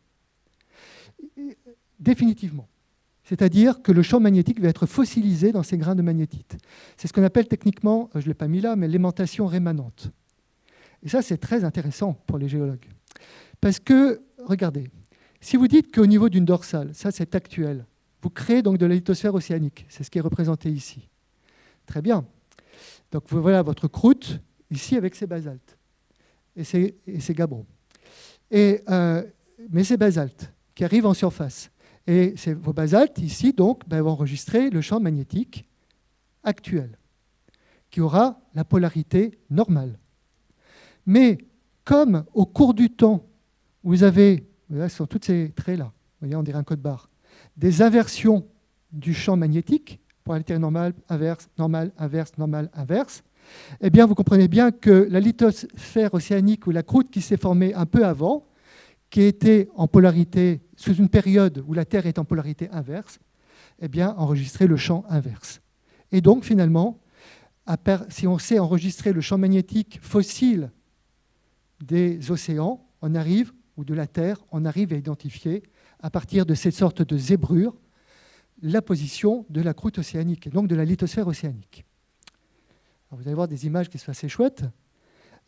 Définitivement. C'est-à-dire que le champ magnétique va être fossilisé dans ces grains de magnétite. C'est ce qu'on appelle techniquement, je ne l'ai pas mis là, mais l'aimantation rémanente. Et ça, c'est très intéressant pour les géologues. Parce que, regardez, si vous dites qu'au niveau d'une dorsale, ça c'est actuel, vous créez donc de la lithosphère océanique, c'est ce qui est représenté ici. Très bien. Donc voilà votre croûte ici avec ses basaltes et et gabbros. Euh, mais ces basaltes qui arrivent en surface, et vos basaltes, ici, donc, ben, vont enregistrer le champ magnétique actuel, qui aura la polarité normale. Mais comme au cours du temps, vous avez, là, ce tous ces traits-là, on dirait un code barre, des inversions du champ magnétique, polarité normale, inverse, normale, inverse, normale, inverse, eh bien, vous comprenez bien que la lithosphère océanique ou la croûte qui s'est formée un peu avant, qui était en polarité, sous une période où la Terre est en polarité inverse, eh bien, le champ inverse. Et donc, finalement, si on sait enregistrer le champ magnétique fossile des océans, on arrive, ou de la Terre, on arrive à identifier, à partir de cette sorte de zébrure, la position de la croûte océanique, et donc de la lithosphère océanique. vous allez voir des images qui sont assez chouettes.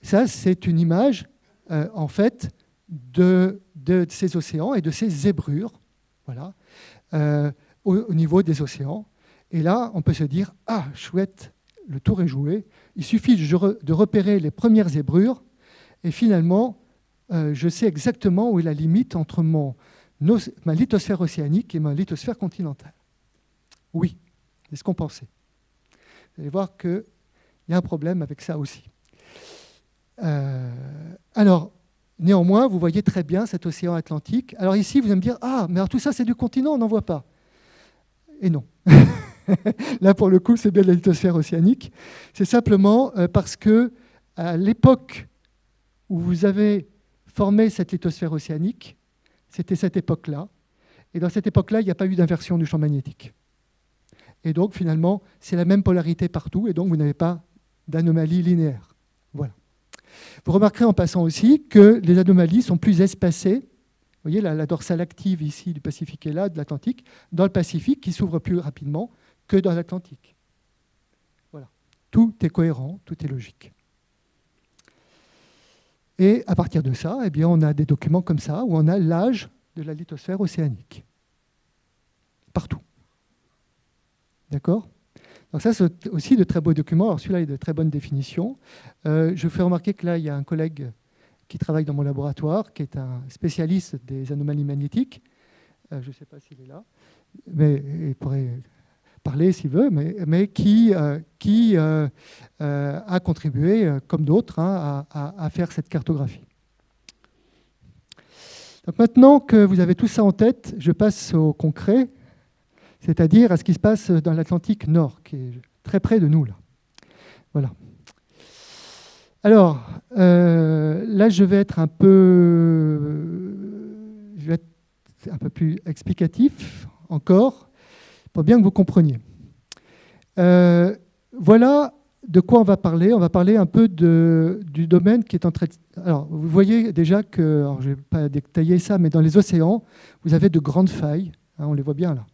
Ça, c'est une image, euh, en fait, de, ces océans et de ces zébrures voilà, euh, au, niveau des océans. Et là, on peut se dire, ah, chouette, le tour est joué. Il suffit de repérer les premières zébrures et finalement, euh, je sais exactement où est la limite entre mon, ma lithosphère océanique et ma lithosphère continentale. Oui, c'est ce qu'on pensait. Vous allez voir qu'il y a un problème avec ça aussi. Euh, alors, Néanmoins, vous voyez très bien cet océan Atlantique. Alors ici, vous allez me dire, ah, mais alors tout ça, c'est du continent, on n'en voit pas. Et non. Là, pour le coup, c'est bien la lithosphère océanique. C'est simplement euh, parce que à l'époque où vous avez formé cette lithosphère océanique, c'était cette époque-là. Et dans cette époque-là, il n'y a pas eu d'inversion du champ magnétique. Et donc, finalement, c'est la même polarité partout, et donc vous n'avez pas d'anomalie linéaire. Voilà. Vous remarquerez en passant aussi que les anomalies sont plus espacées. Vous voyez la, dorsale active ici du Pacifique et là de l'Atlantique, dans le Pacifique qui s'ouvre plus rapidement que dans l'Atlantique. Voilà. Tout est cohérent, tout est logique. Et à partir de ça, eh bien, on a des documents comme ça où on a l'âge de la lithosphère océanique. Partout. D'accord? Donc ça, c'est aussi de très beaux documents. Alors celui-là est de très bonnes définitions. Euh, je fais remarquer que là, il y a un collègue qui travaille dans mon laboratoire, qui est un spécialiste des anomalies magnétiques. Euh, je ne sais pas s'il est là, mais il pourrait parler s'il veut, mais, qui, euh, qui a contribué, comme d'autres, hein, à, faire cette cartographie. Donc maintenant que vous avez tout ça en tête, je passe au concret, c'est-à-dire à ce qui se passe dans l'Atlantique Nord, qui est très près de nous. Là. Voilà. Alors, euh, là, je vais être un peu, je vais être un peu plus explicatif encore, pour bien que vous compreniez. Euh, voilà de quoi on va parler. On va parler un peu de, du domaine qui est en train Alors, vous voyez déjà que, je ne vais pas détailler ça, mais dans les océans, vous avez de grandes failles, hein, on les voit bien là.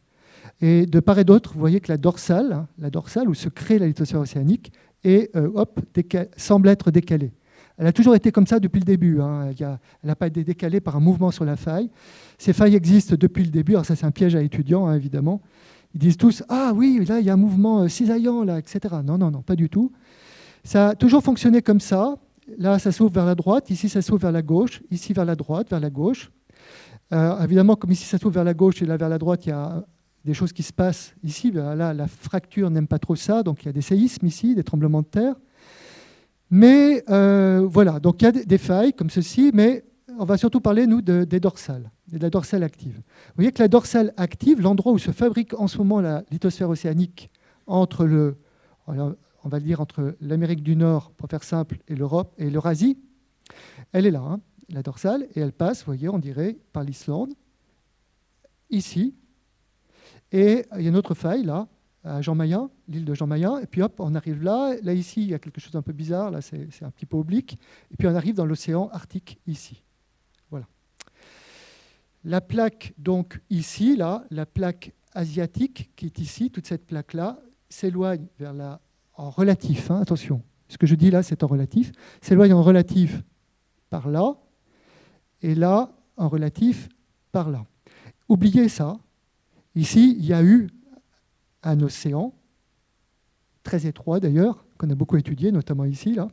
Et de part et d'autre, vous voyez que la dorsale, la dorsale où se crée la lithosphère océanique, euh, hop, semble être décalée. Elle a toujours été comme ça depuis le début. Hein. Elle n'a pas été décalée par un mouvement sur la faille. Ces failles existent depuis le début. Alors ça, c'est un piège à étudiants, hein, évidemment. Ils disent tous Ah oui, là, il y a un mouvement euh, cisaillant, là, etc. Non, non, non, pas du tout. Ça a toujours fonctionné comme ça. Là, ça s'ouvre vers la droite. Ici, ça s'ouvre vers la gauche. Ici, vers la droite, vers la gauche. Euh, évidemment, comme ici, ça s'ouvre vers la gauche et là, vers la droite, il y a des choses qui se passent ici. Là, la fracture n'aime pas trop ça, donc il y a des séismes ici, des tremblements de terre. Mais euh, voilà, donc il y a des failles comme ceci, mais on va surtout parler, nous, des dorsales, de la dorsale active. Vous voyez que la dorsale active, l'endroit où se fabrique en ce moment la lithosphère océanique entre le, on va dire entre l'Amérique du Nord, pour faire simple, et l'Europe et l'Eurasie, elle est là, hein, la dorsale, et elle passe, vous voyez, on dirait, par l'Islande, ici, et il y a une autre faille là, à Jean Mayen, l'île de Jean Mayen, et puis hop, on arrive là. Là, ici, il y a quelque chose d'un peu bizarre, là, c'est un petit peu oblique. Et puis on arrive dans l'océan Arctique, ici. Voilà. La plaque, donc, ici, là, la plaque asiatique, qui est ici, toute cette plaque-là, s'éloigne vers la. en relatif, hein, attention, ce que je dis là, c'est en relatif, s'éloigne en relatif par là, et là, en relatif par là. Oubliez ça, Ici, il y a eu un océan, très étroit d'ailleurs, qu'on a beaucoup étudié, notamment ici, là.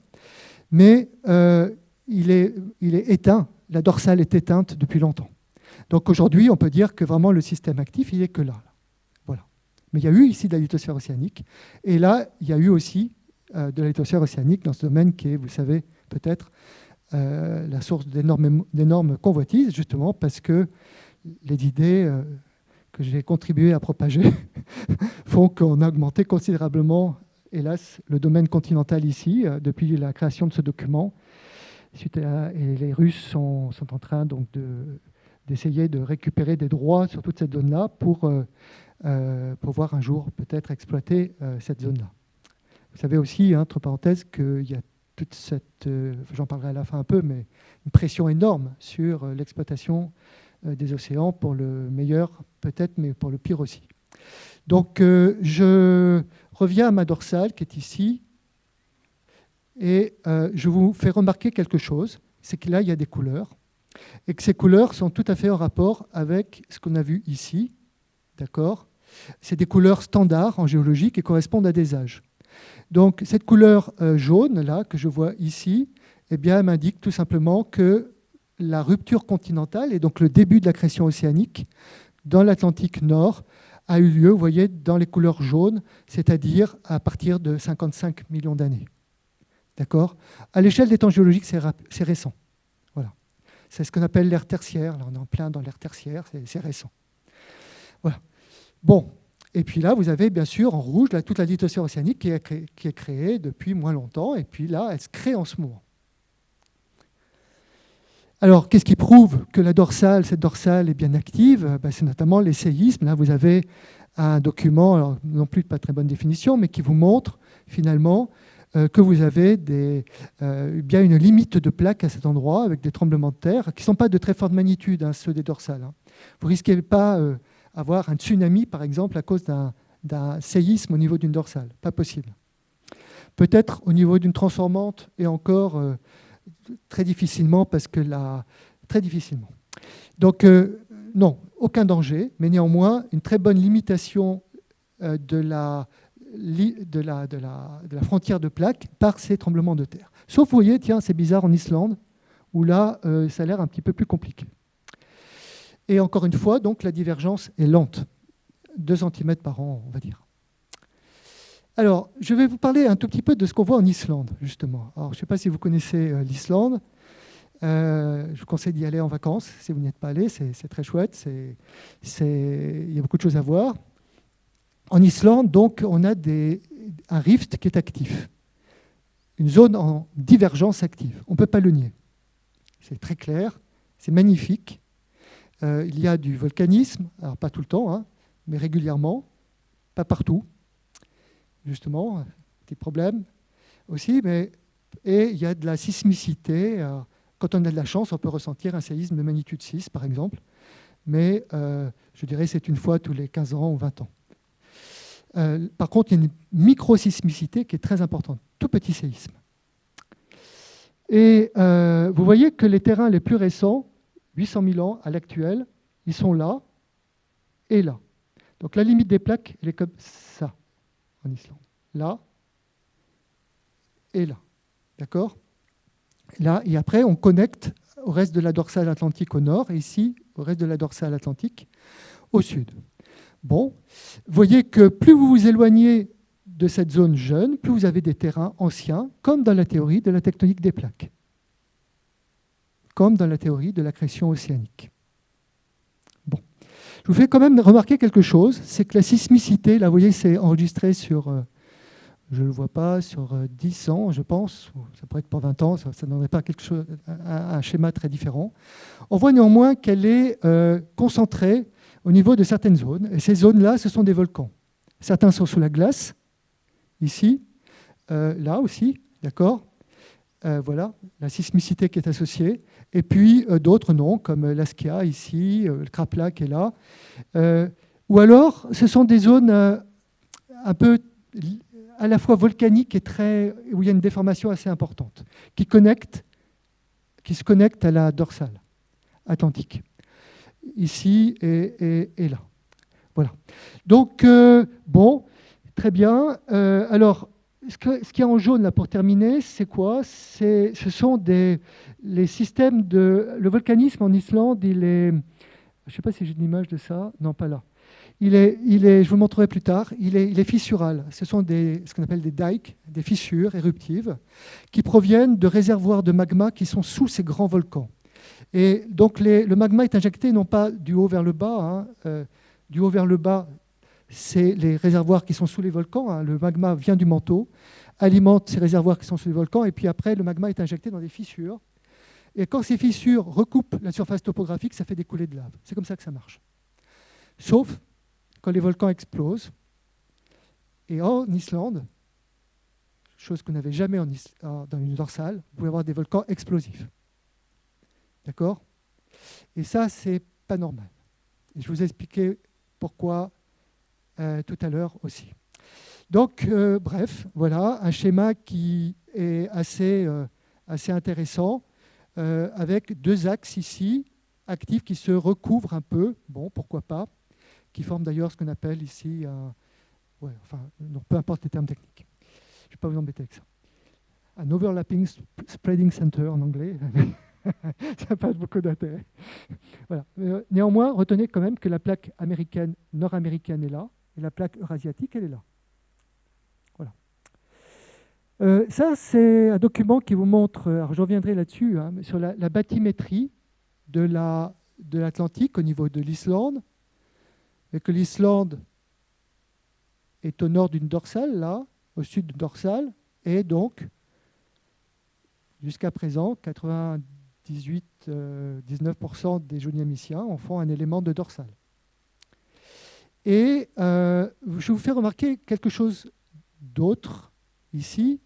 mais euh, il, est, il est éteint, la dorsale est éteinte depuis longtemps. Donc aujourd'hui, on peut dire que vraiment le système actif, il n'est que là, Voilà. Mais il y a eu ici de la lithosphère océanique, et là, il y a eu aussi euh, de la lithosphère océanique dans ce domaine qui est, vous savez, peut-être euh, la source d'énormes convoitises, justement parce que les idées que j'ai contribué à propager font qu'on a augmenté considérablement, hélas, le domaine continental ici, euh, depuis la création de ce document. et les Russes sont, en train donc d'essayer de, récupérer des droits sur toute cette zone-là pour euh, euh, pouvoir un jour peut-être exploiter cette zone-là. Vous savez aussi, entre parenthèses, qu'il y a toute cette, j'en parlerai à la fin un peu, mais une pression énorme sur l'exploitation euh, des océans, pour le meilleur peut-être, mais pour le pire aussi. Donc euh, je reviens à ma dorsale qui est ici, et euh, je vous fais remarquer quelque chose, c'est que là, il y a des couleurs, et que ces couleurs sont tout à fait en rapport avec ce qu'on a vu ici. D'accord? C'est des couleurs standards en géologie qui correspondent à des âges. Donc cette couleur jaune, là, que je vois ici, eh bien, m'indique tout simplement que la rupture continentale et donc le début de la création océanique dans l'Atlantique Nord a eu lieu, vous voyez, dans les couleurs jaunes, c'est-à-dire à partir de 55 millions d'années. D'accord? À l'échelle des temps géologiques, c'est récent. Voilà. C'est ce qu'on appelle l'ère tertiaire. Là, on est en plein dans l'ère tertiaire, c'est récent. Voilà. Bon. Et puis là, vous avez bien sûr en rouge toute la lithosphère océanique qui est créée depuis moins longtemps. Et puis là, elle se crée en ce moment. Alors, qu'est-ce qui prouve que la dorsale, cette dorsale est bien active? Ben, C'est notamment les séismes. Là, vous avez un document, non plus pas très bonne définition, mais qui vous montre finalement euh, que vous avez euh, bien une limite de plaques à cet endroit avec des tremblements de terre qui ne sont pas de très forte magnitude, hein, ceux des dorsales. Hein. Vous ne risquez pas d'avoir euh, un tsunami, par exemple, à cause d'un séisme au niveau d'une dorsale. Pas possible. Peut-être au niveau d'une transformante et encore très difficilement parce que la... Très difficilement. Donc, euh, non, aucun danger, mais néanmoins une très bonne limitation euh, de, la, frontière de plaque par ces tremblements de terre. Sauf, vous voyez, tiens, c'est bizarre en Islande, où là, euh, ça a l'air un petit peu plus compliqué. Et encore une fois, donc, la divergence est lente, 2 cm par an, on va dire. Alors, je vais vous parler un tout petit peu de ce qu'on voit en Islande, justement. Alors, je ne sais pas si vous connaissez euh, l'Islande. Euh, je vous conseille d'y aller en vacances si vous n'y êtes pas allé, c'est très chouette, il y a beaucoup de choses à voir. En Islande, donc, on a un rift qui est actif, une zone en divergence active. On ne peut pas le nier. C'est très clair, c'est magnifique. Euh, il y a du volcanisme, alors pas tout le temps, hein, mais régulièrement, pas partout, justement, des problèmes aussi, mais, et il y a de la sismicité. Quand on a de la chance, on peut ressentir un séisme de magnitude 6, par exemple, mais euh, je dirais c'est une fois tous les 15 ans ou 20 ans. Euh, par contre, il y a une micro-sismicité qui est très importante, tout petit séisme. Et euh, vous voyez que les terrains les plus récents, 800 000 ans à l'actuel, ils sont là et là. Donc la limite des plaques, elle est comme ça en Islande. Là et là. D'accord? Là, et après, on connecte au reste de la dorsale atlantique au nord, et ici, au reste de la dorsale atlantique au sud. Bon, voyez que plus vous vous éloignez de cette zone jeune, plus vous avez des terrains anciens, comme dans la théorie de la tectonique des plaques, comme dans la théorie de l'accrétion océanique. Je vous fais quand même remarquer quelque chose, c'est que la sismicité, là vous voyez, c'est enregistré sur, euh, je ne le vois pas, sur 10 euh, ans, je pense, ça pourrait être pour 20 ans, ça, ça pas quelque chose, un, schéma très différent. On voit néanmoins qu'elle est euh, concentrée au niveau de certaines zones, et ces zones-là, ce sont des volcans. Certains sont sous la glace, ici, là aussi, d'accord Voilà, la sismicité qui est associée, et puis d'autres non, comme l'Askia ici, le Krapla qui est là. ou alors, ce sont des zones un peu à la fois volcanique et très, où il y a une déformation assez importante, qui, connecte, qui se connecte à la dorsale atlantique, ici et, là. Voilà. Donc, euh, bon, très bien. Euh, alors, ce, que, ce qui est en jaune, là, pour terminer, c'est quoi? Ce sont des, les systèmes de... Le volcanisme en Islande, il est... Je ne sais pas si j'ai une image de ça. Non, pas là. Il est, il est, je vous montrerai plus tard, il est, il est fissural. Ce sont des, ce qu'on appelle des dikes, des fissures éruptives, qui proviennent de réservoirs de magma qui sont sous ces grands volcans. Et donc le magma est injecté non pas du haut vers le bas, hein, euh, du haut vers le bas, c'est les réservoirs qui sont sous les volcans. Hein. le magma vient du manteau, alimente ces réservoirs qui sont sous les volcans, et puis après, le magma est injecté dans des fissures. Et quand ces fissures recoupent la surface topographique, ça fait des coulées de lave. C'est comme ça que ça marche. Sauf quand les volcans explosent. Et en Islande, chose qu'on n'avait jamais en dans une dorsale, vous pouvez avoir des volcans explosifs. D'accord? Et ça, c'est pas normal. Je vous ai expliqué pourquoi euh, tout à l'heure aussi. Donc, euh, bref, voilà un schéma qui est assez, euh, assez intéressant, avec deux axes ici, actifs, qui se recouvrent un peu. Bon, pourquoi pas qui forment d'ailleurs ce qu'on appelle ici un... Enfin, peu importe les termes techniques. Je ne vais pas vous embêter avec ça. Un overlapping spreading center en anglais. ça n'a pas beaucoup d'intérêt. Voilà. Euh, néanmoins, retenez quand même que la plaque américaine, nord-américaine est là, et la plaque eurasiatique, elle est là. Euh, ça, c'est un document qui vous montre, alors je reviendrai là-dessus, hein, sur la, bathymétrie de l'Atlantique au niveau de l'Islande, et que l'Islande est au nord d'une dorsale, là, au sud d'une dorsale, et donc, jusqu'à présent, 98-19% euh, des joniamiciens en font un élément de dorsale. Et euh, je vous fais remarquer quelque chose d'autre ici,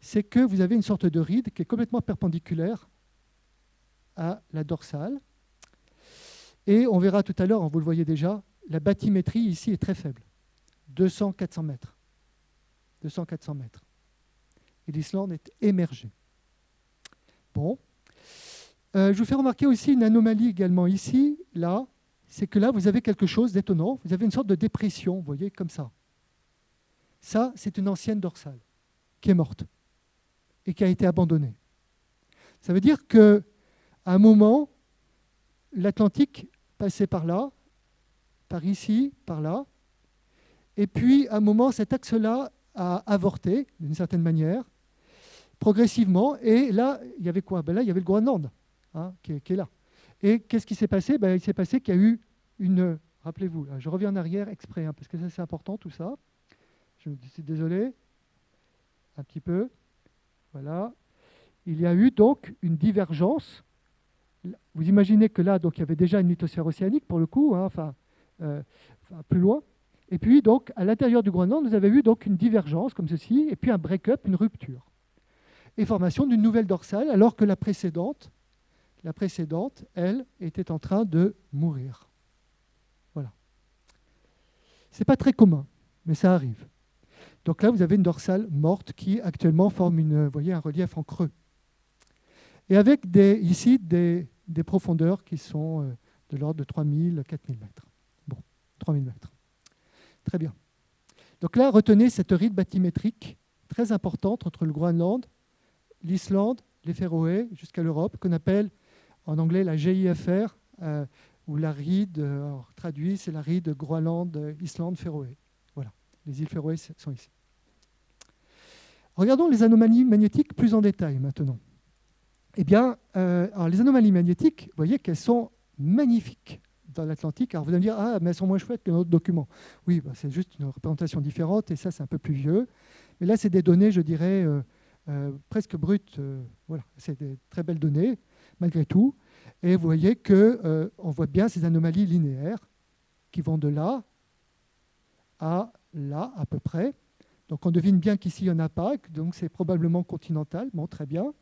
c'est que vous avez une sorte de ride qui est complètement perpendiculaire à la dorsale. Et on verra tout à l'heure, vous le voyez déjà, la bathymétrie ici est très faible, 200-400 mètres. 200-400 mètres. Et l'Islande est émergée. Bon. Euh, je vous fais remarquer aussi une anomalie également ici, là, c'est que là, vous avez quelque chose d'étonnant. Vous avez une sorte de dépression, vous voyez, comme ça. Ça, c'est une ancienne dorsale qui est morte et qui a été abandonnée. Ça veut dire qu'à un moment, l'Atlantique passait par là, par ici, par là. Et puis, à un moment, cet axe-là a avorté, d'une certaine manière, progressivement. Et là, il y avait quoi? Ben Là, il y avait le Groenland. hein, qui, est, là. Et qu'est-ce qui s'est passé? Ben, Il s'est passé qu'il y a eu une... Rappelez-vous, je reviens en arrière exprès, hein, parce que ça c'est important tout ça. Je suis désolé. Un petit peu. Voilà. Il y a eu donc une divergence. Vous imaginez que là, donc, il y avait déjà une lithosphère océanique pour le coup, hein, euh, enfin, plus loin. Et puis, donc, à l'intérieur du Groenland, vous avez eu donc une divergence comme ceci, et puis un break-up, une rupture. Et formation d'une nouvelle dorsale, alors que la précédente, la précédente, elle, était en train de mourir. Voilà. Ce n'est pas très commun, mais ça arrive. Donc là, vous avez une dorsale morte qui actuellement forme une, voyez, un relief en creux. Et avec des, ici des, profondeurs qui sont euh, de l'ordre de 3000, 4000 mètres. Bon, 3000 mètres. Très bien. Donc là, retenez cette ride bathymétrique très importante entre le Groenland, l'Islande, les Féroé, jusqu'à l'Europe, qu'on appelle en anglais la GIFR, euh, ou la ride, euh, traduit, c'est la ride Groenland, Islande, Féroé. Voilà, les îles Féroé sont ici. Regardons les anomalies magnétiques plus en détail maintenant. Eh bien, euh, les anomalies magnétiques, vous voyez qu'elles sont magnifiques dans l'Atlantique. Alors vous allez me dire, ah, mais elles sont moins chouettes que notre document. Oui, bah, c'est juste une représentation différente, et ça, c'est un peu plus vieux. Mais là, c'est des données, je dirais, euh, euh, presque brutes. voilà, c'est des très belles données, malgré tout. Et vous voyez qu'on on voit bien ces anomalies linéaires qui vont de là à là, à peu près. Donc on devine bien qu'ici, il n'y en a pas, donc c'est probablement continental, bon, très bien.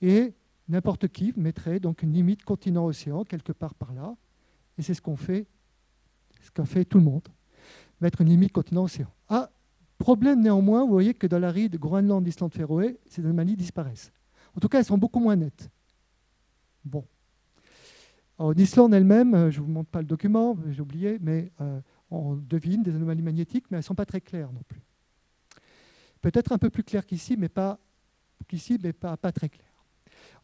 Et n'importe qui mettrait donc une limite continent-océan quelque part par là. Et c'est ce qu'on fait, ce qu'a fait tout le monde, mettre une limite continent-océan. Ah, problème néanmoins, vous voyez que dans la ride Groenland, Islande, Féroé, ces anomalies disparaissent. En tout cas, elles sont beaucoup moins nettes. Bon. En Islande elle-même, euh, je ne vous montre pas le document, j'ai oublié, mais euh, on devine des anomalies magnétiques, mais elles ne sont pas très claires non plus. Peut-être un peu plus clair qu'ici, mais pas très clair.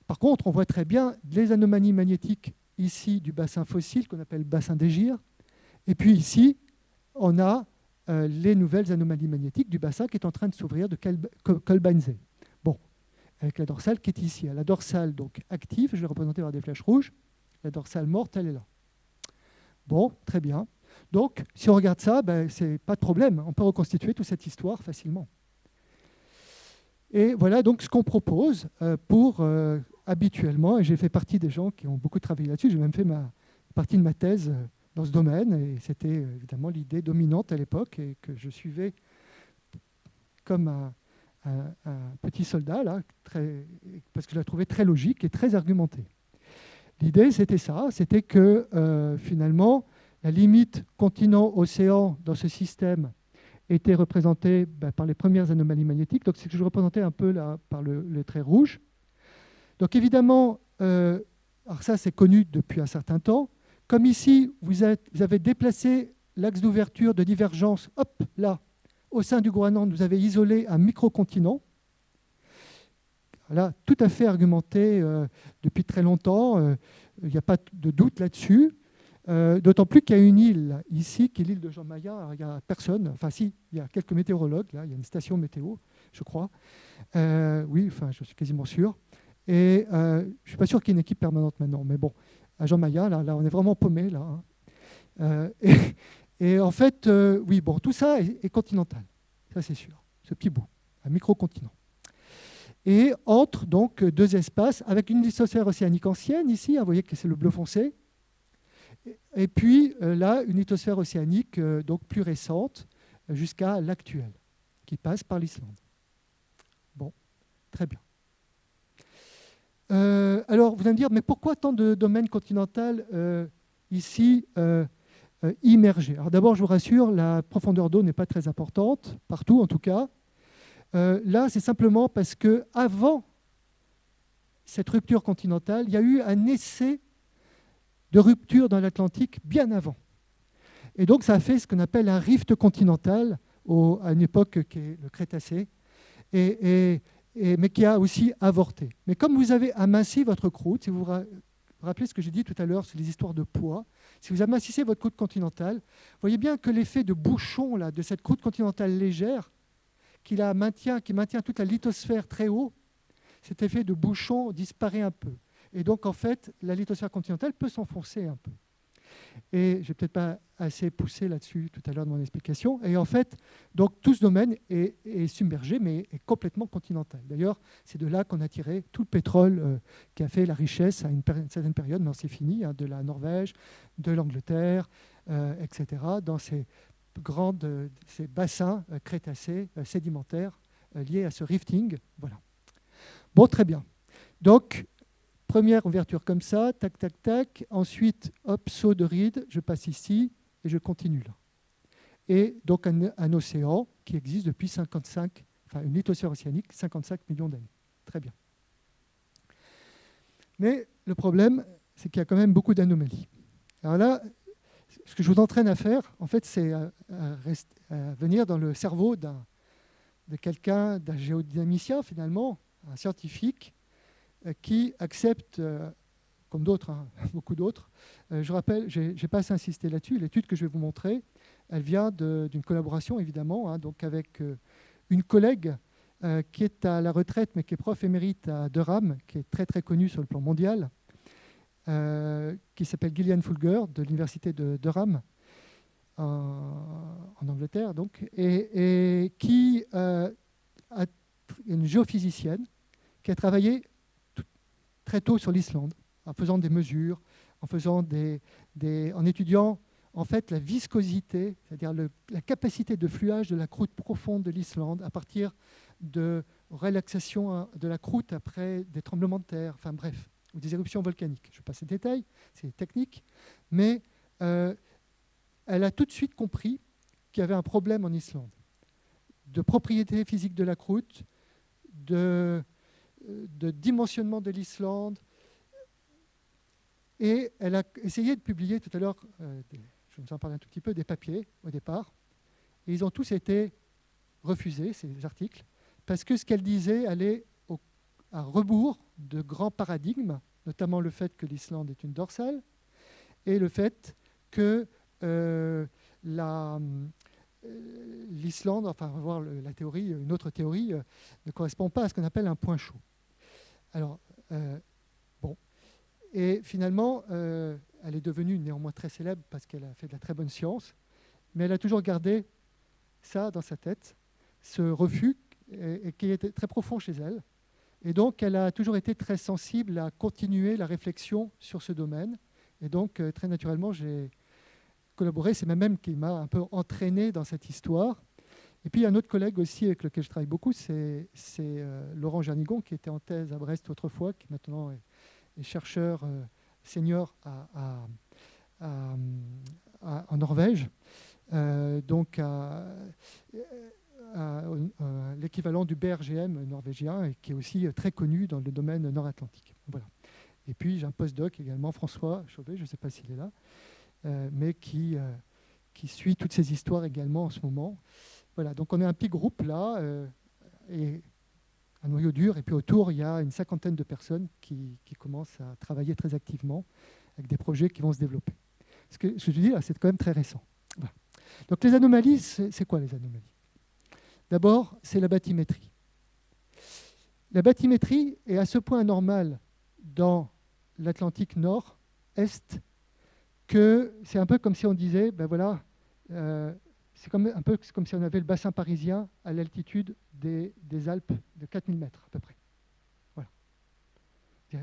Par contre, on voit très bien les anomalies magnétiques ici du bassin fossile qu'on appelle bassin d'Égir. Et puis ici, on a euh, les nouvelles anomalies magnétiques du bassin qui est en train de s'ouvrir de Kolbeinsee. Bon, avec la dorsale qui est ici. La dorsale donc active, je vais représenter par des flèches rouges. La dorsale morte, elle est là. Bon, très bien. Donc, si on regarde ça, ben, c'est pas de problème. On peut reconstituer toute cette histoire facilement. Et voilà donc ce qu'on propose euh, pour euh, habituellement, et j'ai fait partie des gens qui ont beaucoup travaillé là-dessus, j'ai même fait ma partie de ma thèse euh, dans ce domaine, et c'était évidemment l'idée dominante à l'époque, et que je suivais comme un, petit soldat, là, parce que je la trouvais très logique et très argumentée. L'idée, c'était ça, c'était que finalement, la limite continent-océan dans ce système était représenté ben, par les premières anomalies magnétiques. Donc, c'est que je représentais un peu là par le, trait rouge. Donc, évidemment, euh, alors ça, c'est connu depuis un certain temps. Comme ici, vous, avez déplacé l'axe d'ouverture de divergence, hop, là, au sein du Groenland, vous avez isolé un microcontinent. Là, tout à fait argumenté euh, depuis très longtemps, euh, il n'y a pas de doute là-dessus. Euh, d'autant plus qu'il y a une île ici, qui est l'île de Jean Maya. Il n'y a personne. Enfin, si, il y a quelques météorologues. Là, il y a une station météo, je crois. Euh, oui, enfin, je suis quasiment sûr. Et euh, je ne suis pas sûr qu'il y ait une équipe permanente maintenant. Mais bon, à Jean Maya, là, on est vraiment paumé. Là, hein. et, en fait, oui, bon, tout ça est, continental. Ça, c'est sûr. Ce petit bout, un micro-continent. Et entre donc deux espaces avec une lithosphère océanique ancienne ici. Hein, vous voyez que c'est le bleu foncé et puis euh, là, une lithosphère océanique euh, donc plus récente jusqu'à l'actuelle, qui passe par l'Islande. Bon, très bien. Euh, alors, vous allez me dire, mais pourquoi tant de domaines continentaux ici immergés? Alors d'abord, je vous rassure, la profondeur d'eau n'est pas très importante, partout en tout cas. là, c'est simplement parce que avant cette rupture continentale, il y a eu un essai de rupture dans l'Atlantique bien avant. Et donc ça a fait ce qu'on appelle un rift continental à une époque qui est le Crétacé, mais qui a aussi avorté. Mais comme vous avez aminci votre croûte, si vous vous rappelez ce que j'ai dit tout à l'heure sur les histoires de poids, si vous amincissez votre croûte continentale, voyez bien que l'effet de bouchon de cette croûte continentale légère, qui, la maintient, qui maintient toute la lithosphère très haut, cet effet de bouchon disparaît un peu. Et donc, en fait, la lithosphère continentale peut s'enfoncer un peu. Et je n'ai peut-être pas assez poussé là-dessus tout à l'heure de mon explication. Et en fait, donc tout ce domaine est, submergé, mais est complètement continental. D'ailleurs, c'est de là qu'on a tiré tout le pétrole euh, qui a fait la richesse à une, certaine période, mais c'est fini, hein, de la Norvège, de l'Angleterre, euh, etc., dans ces, grandes, ces bassins euh, crétacés sédimentaires liés à ce rifting. Voilà. Bon, très bien. Donc, Première ouverture comme ça, tac, tac, tac. Ensuite, hop, saut de ride, je passe ici et je continue là. Et donc un, océan qui existe depuis 55, enfin une lithosphère océanique, 55 millions d'années. Très bien. Mais le problème, c'est qu'il y a quand même beaucoup d'anomalies. Alors là, ce que je vous entraîne à faire, en fait, c'est à, venir dans le cerveau de quelqu'un, d'un géodynamicien finalement, un scientifique, qui acceptent, euh, comme d'autres, hein, beaucoup d'autres, euh, je rappelle, je n'ai pas assez insisté là-dessus, l'étude que je vais vous montrer, elle vient d'une collaboration évidemment, hein, donc avec une collègue qui est à la retraite mais qui est prof émérite à Durham, qui est très très connue sur le plan mondial, qui s'appelle Gillian Fulger de l'université de Durham en, Angleterre, donc, et qui est une géophysicienne qui a travaillé très tôt sur l'Islande, en faisant des mesures, en, étudiant en fait la viscosité, c'est-à-dire la capacité de fluage de la croûte profonde de l'Islande à partir de relaxation hein, de la croûte après des tremblements de terre, enfin bref, ou des éruptions volcaniques. Je ne vais pas ces détails, c'est technique, mais euh, elle a tout de suite compris qu'il y avait un problème en Islande de propriété physique de la croûte, de de dimensionnement de l'Islande. Et elle a essayé de publier tout à l'heure, euh, je vous en parle un tout petit peu, des papiers au départ. Et ils ont tous été refusés, ces articles, parce que ce qu'elle disait allait à rebours de grands paradigmes, notamment le fait que l'Islande est une dorsale, et le fait que euh, euh, l'Islande, enfin, on va voir la théorie, une autre théorie, ne correspond pas à ce qu'on appelle un point chaud. Alors, euh, bon. Et finalement, euh, elle est devenue néanmoins très célèbre parce qu'elle a fait de la très bonne science, mais elle a toujours gardé ça dans sa tête, ce refus qui était très profond chez elle. Et donc, elle a toujours été très sensible à continuer la réflexion sur ce domaine. Et donc, euh, très naturellement, j'ai collaboré. C'est même qui m'a un peu entraîné dans cette histoire. Et puis, il y a un autre collègue aussi avec lequel je travaille beaucoup, c'est euh, Laurent Jernigon, qui était en thèse à Brest autrefois, qui maintenant est, chercheur euh, senior en Norvège, euh, donc à, l'équivalent du BRGM norvégien, et qui est aussi très connu dans le domaine nord-atlantique. Voilà. Et puis, j'ai un postdoc également, François Chauvet, je ne sais pas s'il est là, mais qui, qui suit toutes ces histoires également en ce moment. Voilà, donc on est un petit groupe là, euh, un noyau dur, et puis autour, il y a une cinquantaine de personnes qui, commencent à travailler très activement avec des projets qui vont se développer. Ce que je dis là, c'est quand même très récent. Donc les anomalies, c'est quoi les anomalies? D'abord, c'est la bathymétrie. La bathymétrie est à ce point anormale dans l'Atlantique nord-est que c'est un peu comme si on disait, ben voilà, euh, c'est un peu comme si on avait le bassin parisien à l'altitude des, Alpes de 4000 mètres à peu près. Voilà.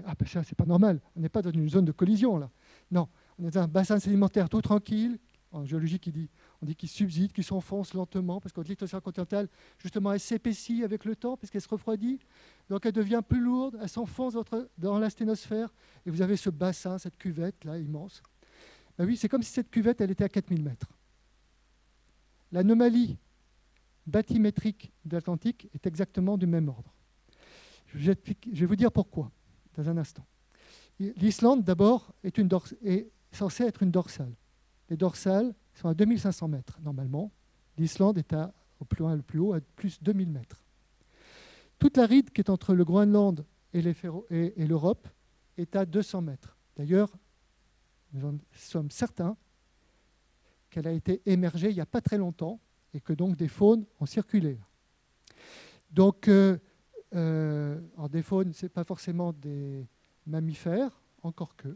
Ah, ben ça, c'est pas normal. On n'est pas dans une zone de collision, là. Non, on est dans un bassin sédimentaire tout tranquille. En géologie, qui dit, on dit qu'il subside, qu'il s'enfonce lentement, parce que l'atmosphère continentale, justement, elle s'épaissit avec le temps, parce qu'elle se refroidit. Donc, elle devient plus lourde, elle s'enfonce dans la sténosphère, et vous avez ce bassin, cette cuvette, là, immense. Ben oui, c'est comme si cette cuvette, elle était à 4000 mètres. L'anomalie bathymétrique de l'Atlantique est exactement du même ordre. Je vais vous dire pourquoi dans un instant. L'Islande, d'abord, est, censée être une dorsale. Les dorsales sont à 2500 mètres, normalement. L'Islande est à, au plus loin, le plus haut, à plus 2000 mètres. Toute la ride qui est entre le Groenland et l'Europe est à 200 mètres. D'ailleurs, nous en sommes certains, qu'elle a été émergée il n'y a pas très longtemps et que donc des faunes ont circulé. Donc, euh, euh, des faunes, ce n'est pas forcément des, mammifères, encore que.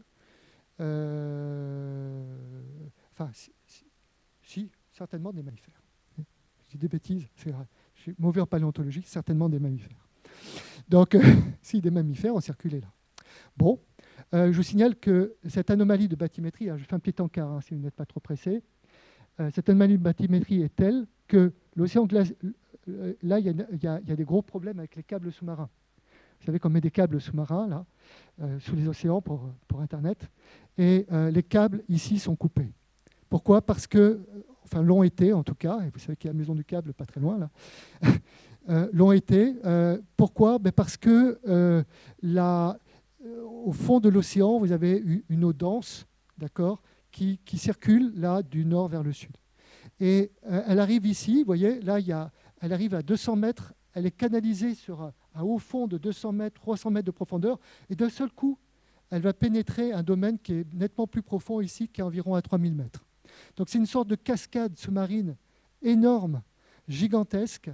enfin, si, certainement des mammifères. Je dis des bêtises, c'est vrai. Je suis mauvais en paléontologie, certainement des mammifères. Donc, si des mammifères ont circulé là. Bon, je vous signale que cette anomalie de bathymétrie, je fais un petit encart hein, si vous n'êtes pas trop pressé, cette anomalie est telle que l'océan glace, là, il y, a, des gros problèmes avec les câbles sous-marins. Vous savez qu'on met des câbles sous-marins là, euh, sous les océans pour, Internet, et euh, les câbles ici sont coupés. Pourquoi? Parce que, enfin l'ont été en tout cas, et vous savez qu'il y a la maison du câble pas très loin là, euh, l'ont été. pourquoi? Ben Parce que là, au fond de l'océan, vous avez une eau dense, d'accord, qui, circule là du nord vers le sud. Et elle arrive ici, vous voyez, là il y a elle arrive à 200 mètres, elle est canalisée sur un, haut fond de 200 mètres, 300 mètres de profondeur, et d'un seul coup, elle va pénétrer un domaine qui est nettement plus profond ici, qui est environ à 3000 mètres. Donc c'est une sorte de cascade sous-marine énorme, gigantesque,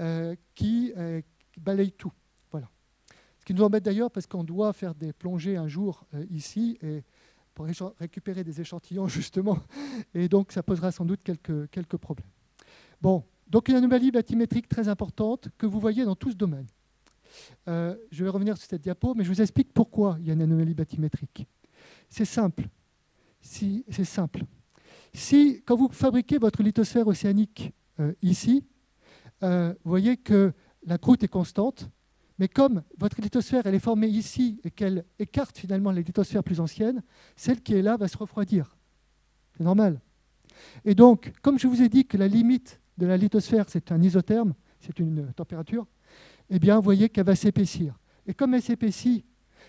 euh, qui, euh, qui, balaye tout. Voilà. Ce qui nous embête d'ailleurs parce qu'on doit faire des plongées un jour euh, ici et pour récupérer des échantillons justement, et donc ça posera sans doute quelques, quelques problèmes. Bon, donc une anomalie bathymétrique très importante que vous voyez dans tout ce domaine. Euh, je vais revenir sur cette diapo, mais je vous explique pourquoi il y a une anomalie bathymétrique. C'est simple. Si, c'est simple. Si, quand vous fabriquez votre lithosphère océanique euh, ici, euh, vous voyez que la croûte est constante, mais comme votre lithosphère elle est formée ici et qu'elle écarte finalement les lithosphères plus anciennes, celle qui est là va se refroidir. C'est normal. Et donc, comme je vous ai dit que la limite de la lithosphère, c'est un isotherme, c'est une température, eh bien, vous voyez qu'elle va s'épaissir. Et comme elle s'épaissit,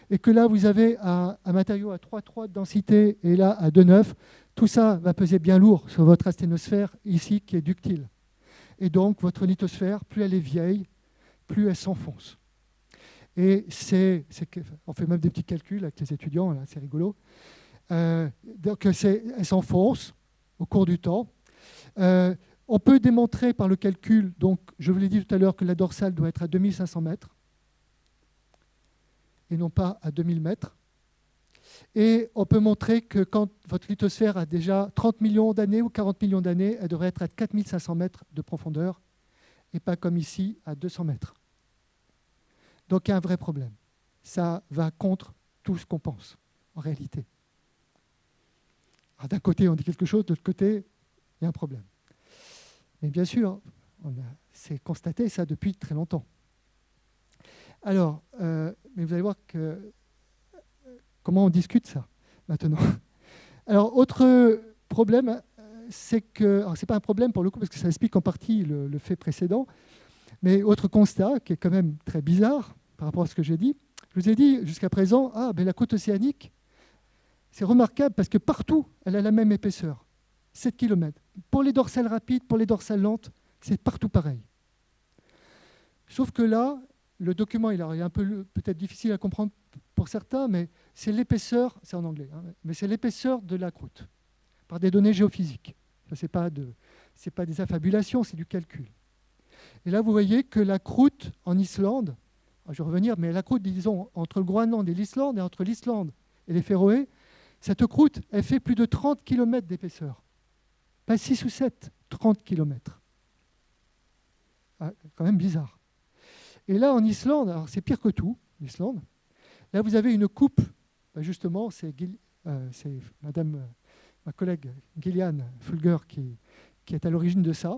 et que là, vous avez un, matériau à 3,3 de densité et là à 2,9, tout ça va peser bien lourd sur votre asténosphère ici qui est ductile. Et donc, votre lithosphère, plus elle est vieille, plus elle s'enfonce. Et c'est, on fait même des petits calculs avec les étudiants, c'est rigolo. Euh, donc, elle s'enfonce au cours du temps. Euh, on peut démontrer par le calcul, donc je vous l'ai dit tout à l'heure, que la dorsale doit être à 2500 mètres et non pas à 2000 mètres. Et on peut montrer que quand votre lithosphère a déjà 30 millions d'années ou 40 millions d'années, elle devrait être à 4500 mètres de profondeur et pas comme ici à 200 mètres. Donc il y a un vrai problème. Ça va contre tout ce qu'on pense en réalité. D'un côté, on dit quelque chose, de l'autre côté, il y a un problème. Mais bien sûr, on c'est constaté ça depuis très longtemps. Alors, euh, mais vous allez voir que comment on discute ça maintenant? Alors, autre problème, c'est que, ce n'est pas un problème pour le coup parce que ça explique en partie le, fait précédent, mais autre constat qui est quand même très bizarre par rapport à ce que j'ai dit. Je vous ai dit jusqu'à présent, ah, la côte océanique, c'est remarquable parce que partout, elle a la même épaisseur. 7 km. Pour les dorsales rapides, pour les dorsales lentes, c'est partout pareil. Sauf que là, le document est un peu peut-être difficile à comprendre pour certains, mais c'est l'épaisseur, c'est en anglais, hein, mais c'est l'épaisseur de la croûte par des données géophysiques. Ce n'est pas des affabulations, c'est du calcul. Et là, vous voyez que la croûte en Islande, je vais revenir, mais la croûte, disons, entre le Groenland et l'Islande, et entre l'Islande et les Féroé, cette croûte, elle fait plus de 30 km d'épaisseur. Pas 6 ou 7, 30 km. Ah, quand même bizarre. Et là, en Islande, alors c'est pire que tout, l'Islande. Là, vous avez une coupe, bah, justement, c'est euh, madame, euh, ma collègue Gillian Fulger qui, est à l'origine de ça.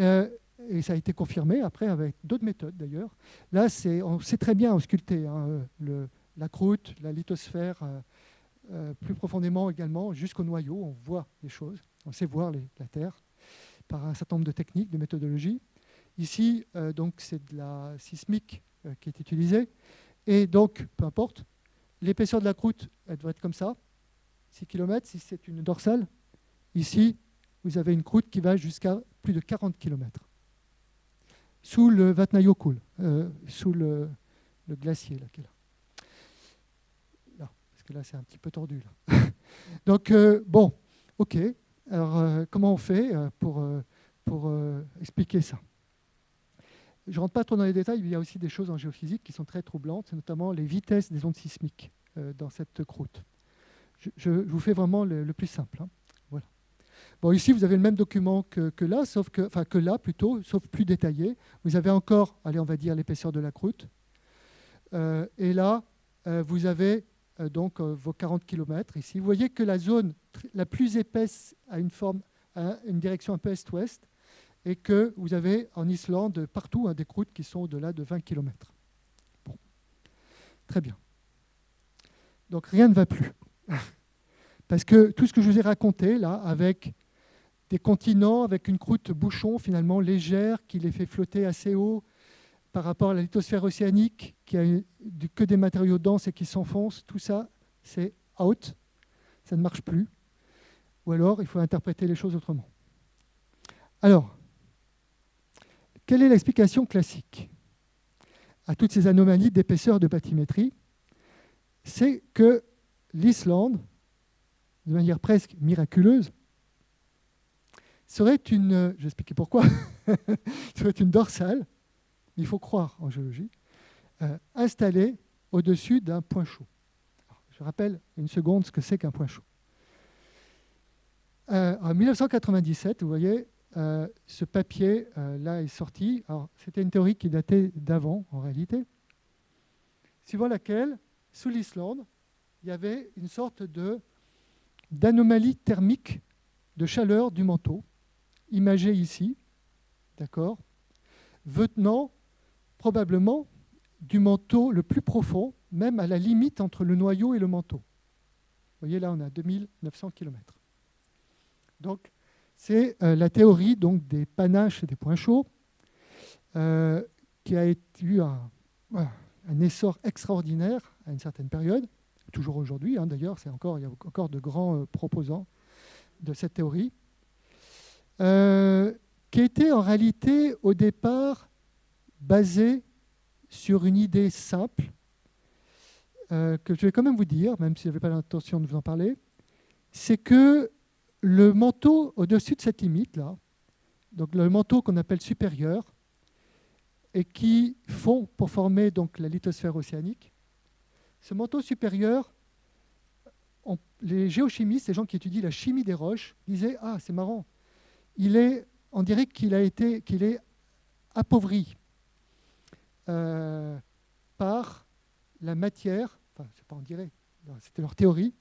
Euh, et ça a été confirmé après avec d'autres méthodes d'ailleurs. Là, on sait très bien ausculter hein, la croûte, la lithosphère, plus profondément également, jusqu'au noyau, on voit les choses. On sait voir la Terre par un certain nombre de techniques, de méthodologies. Ici, euh, donc, c'est de la sismique euh, qui est utilisée. Et donc, peu importe, l'épaisseur de la croûte, elle doit être comme ça, 6 km si c'est une dorsale. Ici, vous avez une croûte qui va jusqu'à plus de 40 km. Sous le Vatnajökull, euh, sous le, glacier là, là. Parce que là, c'est un petit peu tordu. Là. donc, bon, ok. Alors, euh, comment on fait euh, pour, euh, pour expliquer ça? Je ne rentre pas trop dans les détails, il y a aussi des choses en géophysique qui sont très troublantes, notamment les vitesses des ondes sismiques. dans cette croûte. Je, vous fais vraiment le, plus simple. Hein. Bon, ici, vous avez le même document que, là, sauf que, là plutôt, sauf plus détaillé. Vous avez encore, allez, on va dire l'épaisseur de la croûte. et là, vous avez donc vos 40 km ici. Vous voyez que la zone la plus épaisse a une forme, une direction un peu est-ouest et que vous avez en Islande partout hein, des croûtes qui sont au-delà de 20 km. Bon. Très bien. Donc rien ne va plus. Parce que tout ce que je vous ai raconté là, avec des continents, avec une croûte bouchon finalement légère qui les fait flotter assez haut par rapport à la lithosphère océanique qui a que des matériaux denses et qui s'enfoncent, tout ça c'est out, ça ne marche plus. Ou alors il faut interpréter les choses autrement. Alors, quelle est l'explication classique à toutes ces anomalies d'épaisseur de bathymétrie? C'est que l'Islande, de manière presque miraculeuse, serait une, je vais expliquer pourquoi, serait une dorsale, il faut croire en géologie, euh, installée au-dessus d'un point chaud. je rappelle une seconde ce que c'est qu'un point chaud. Euh, en 1997, vous voyez, euh, ce papier euh, là est sorti. C'était une théorie qui datait d'avant, en réalité, suivant laquelle, sous l'Islande, il y avait une sorte d'anomalie thermique de chaleur du manteau, imagée ici, d'accord, venant probablement du manteau le plus profond, même à la limite entre le noyau et le manteau. Vous voyez là, on a 2900 km. Donc, c'est euh, la théorie donc, des panaches et des points chauds, euh, qui a eu un, essor extraordinaire à une certaine période, toujours aujourd'hui hein, d'ailleurs, encore, il y a encore de grands euh, proposants de cette théorie, qui était en réalité au départ basée sur une idée simple, que je vais quand même vous dire, même si je n'avais pas l'intention de vous en parler, c'est que le manteau au-dessus de cette limite-là, donc le manteau qu'on appelle supérieur, et qui fond pour former donc la lithosphère océanique, ce manteau supérieur, les géochimistes, les gens qui étudient la chimie des roches, disaient Ah, c'est marrant, il est, on dirait qu'il est appauvri euh, par la matière, enfin, c'est pas on dirait, c'était leur théorie,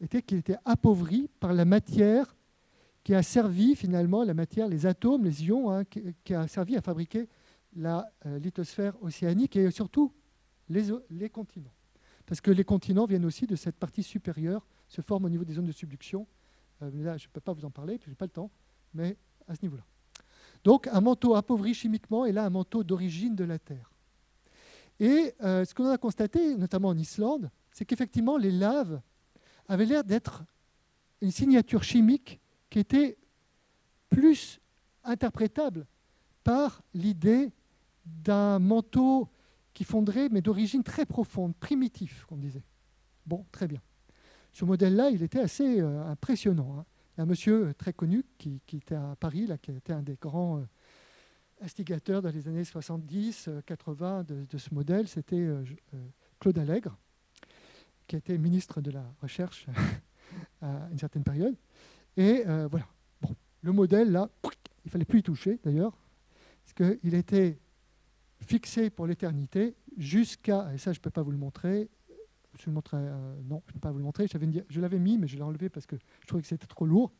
était qu'il était appauvri par la matière qui a servi finalement, la matière, les atomes, les ions, hein, qui, a servi à fabriquer la euh, lithosphère océanique et surtout les, les, continents. Parce que les continents viennent aussi de cette partie supérieure, se forment au niveau des zones de subduction. Euh, là, je ne peux pas vous en parler, je n'ai pas le temps, mais à ce niveau-là. Donc un manteau appauvri chimiquement et là un manteau d'origine de la Terre. Et euh, ce qu'on a constaté, notamment en Islande, c'est qu'effectivement les laves avait l'air d'être une signature chimique qui était plus interprétable par l'idée d'un manteau qui fonderait, mais d'origine très profonde, primitif, qu'on disait. Bon, très bien. Ce modèle-là, il était assez euh, impressionnant. Hein. Un monsieur très connu qui, était à Paris, là, qui était un des grands euh, instigateurs dans les années 70-80 euh, de, ce modèle, c'était Claude Allègre qui été ministre de la Recherche à une certaine période. Et euh, voilà. Le modèle, là, il ne fallait plus y toucher, d'ailleurs, parce qu'il était fixé pour l'éternité jusqu'à, et ça je ne peux pas vous le montrer, je le montrer, euh, non, je ne peux pas vous le montrer, je l'avais mis, mais je l'ai enlevé parce que je trouvais que c'était trop lourd,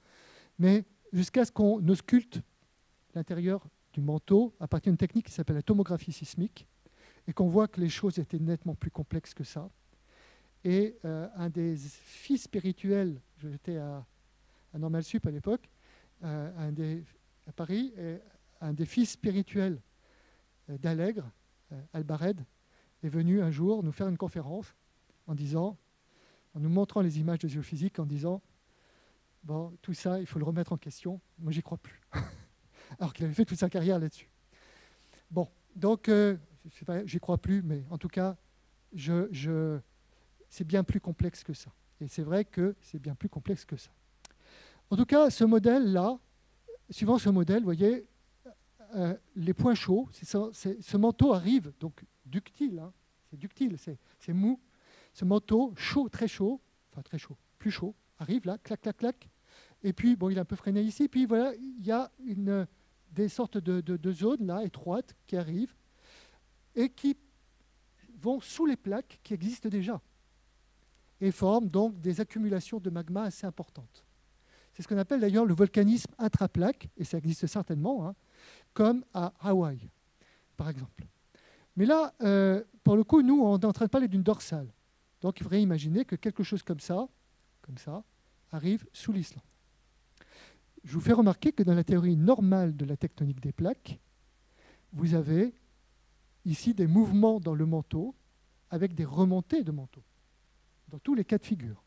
mais jusqu'à ce qu'on ausculte l'intérieur du manteau à partir d'une technique qui s'appelle la tomographie sismique, et qu'on voit que les choses étaient nettement plus complexes que ça. Et euh, un des fils spirituels, j'étais à, à Normal Sup à l'époque, euh, à Paris, et un des fils spirituels euh, d'Allègre, Albared, est venu un jour nous faire une conférence en disant, en nous montrant les images de géophysique, en disant Bon, tout ça, il faut le remettre en question. Moi, j'y crois plus. Alors qu'il avait fait toute sa carrière là-dessus. Bon, donc, euh, j'y crois plus, mais en tout cas, je, je, c'est bien plus complexe que ça. Et c'est vrai que c'est bien plus complexe que ça. En tout cas, ce modèle-là, suivant ce modèle, vous voyez, euh, les points chauds, ce manteau arrive, donc ductile, hein, c'est ductile, c'est mou, ce manteau chaud, très chaud, enfin très chaud, plus chaud, arrive là, clac, clac, clac. Et puis, bon, il est un peu freiné ici. Puis voilà, il y a des sortes de, de zones là, étroites, qui arrivent et qui vont sous les plaques qui existent déjà et forment donc des accumulations de magma assez importantes. C'est ce qu'on appelle d'ailleurs le volcanisme intraplaque, et ça existe certainement, hein, comme à Hawaï, par exemple. Mais là, euh, pour le coup, nous, on est en train de parler d'une dorsale. Donc il faudrait imaginer que quelque chose comme ça, arrive sous l'Islande. Je vous fais remarquer que dans la théorie normale de la tectonique des plaques, vous avez ici des mouvements dans le manteau avec des remontées de manteau, dans tous les cas de figure.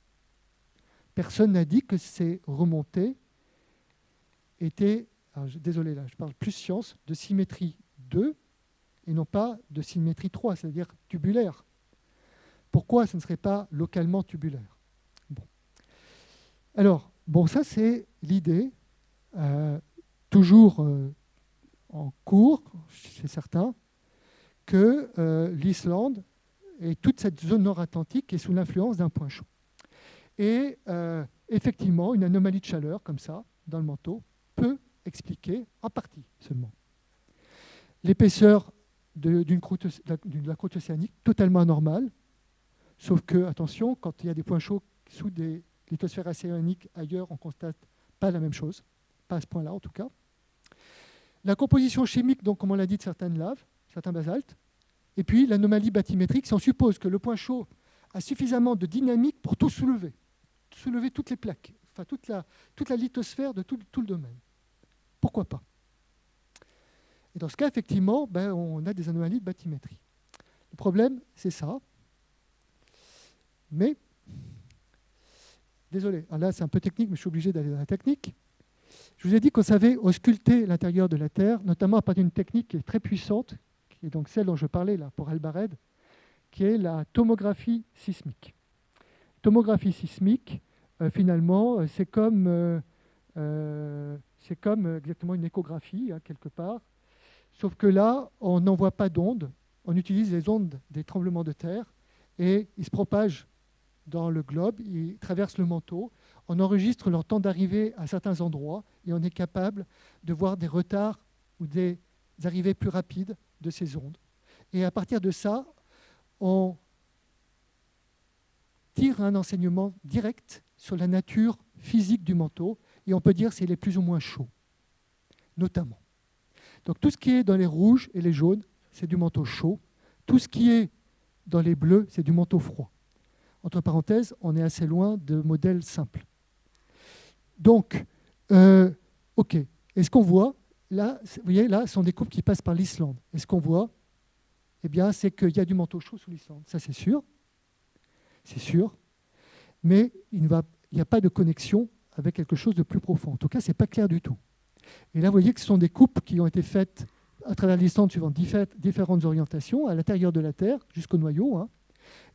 Personne n'a dit que ces remontées étaient, désolé là, je parle plus science, de symétrie 2 et non pas de symétrie 3, c'est-à-dire tubulaire. Pourquoi ce ne serait pas localement tubulaire? Alors, bon, ça c'est l'idée, euh, toujours euh, en cours, c'est certain, que euh, l'Islande et toute cette zone nord-atlantique est sous l'influence d'un point chaud. Et effectivement, une anomalie de chaleur comme ça, dans le manteau, peut expliquer, en partie seulement, l'épaisseur de, la croûte océanique totalement anormale, sauf que, attention, quand il y a des points chauds sous des lithosphères océaniques ailleurs, on constate pas la même chose, pas à ce point-là en tout cas. La composition chimique, donc, comme on l'a dit, de certaines laves, certains basaltes, et puis l'anomalie bathymétrique, si on suppose que le point chaud a suffisamment de dynamique pour tout soulever, soulever toutes les plaques, enfin toute la, lithosphère de tout, tout le domaine. Pourquoi pas? Et dans ce cas, effectivement, ben, on a des anomalies de bathymétrie. Le problème, c'est ça. Mais, désolé, là c'est un peu technique, mais je suis obligé d'aller dans la technique. Je vous ai dit qu'on savait ausculter l'intérieur de la Terre, notamment à partir d'une technique qui est très puissante, qui est donc celle dont je parlais là pour Albared, qui est la tomographie sismique. Tomographie sismique, euh, finalement, euh, c'est comme, euh, comme exactement une échographie, hein, quelque part, Sauf que là, on n'envoie pas d'ondes, on utilise les ondes des tremblements de terre et ils se propagent dans le globe, ils traversent le manteau, on enregistre leur temps d'arrivée à certains endroits et on est capable de voir des retards ou des arrivées plus rapides de ces ondes. Et à partir de ça, on tire un enseignement direct sur la nature physique du manteau et on peut dire s'il est plus ou moins chaud, notamment. Donc tout ce qui est dans les rouges et les jaunes, c'est du manteau chaud. Tout ce qui est dans les bleus, c'est du manteau froid. Entre parenthèses, on est assez loin de modèles simples. Donc, euh, OK. est ce qu'on voit, là, vous voyez, là, ce sont des coupes qui passent par l'Islande. Et ce qu'on voit, eh bien, c'est qu'il y a du manteau chaud sous l'Islande. Ça, c'est sûr. C'est sûr. Mais il n'y a pas de connexion avec quelque chose de plus profond. En tout cas, ce n'est pas clair du tout. Et là, vous voyez que ce sont des coupes qui ont été faites à travers l'Islande suivant différentes orientations, à l'intérieur de la Terre, jusqu'au noyau. Hein.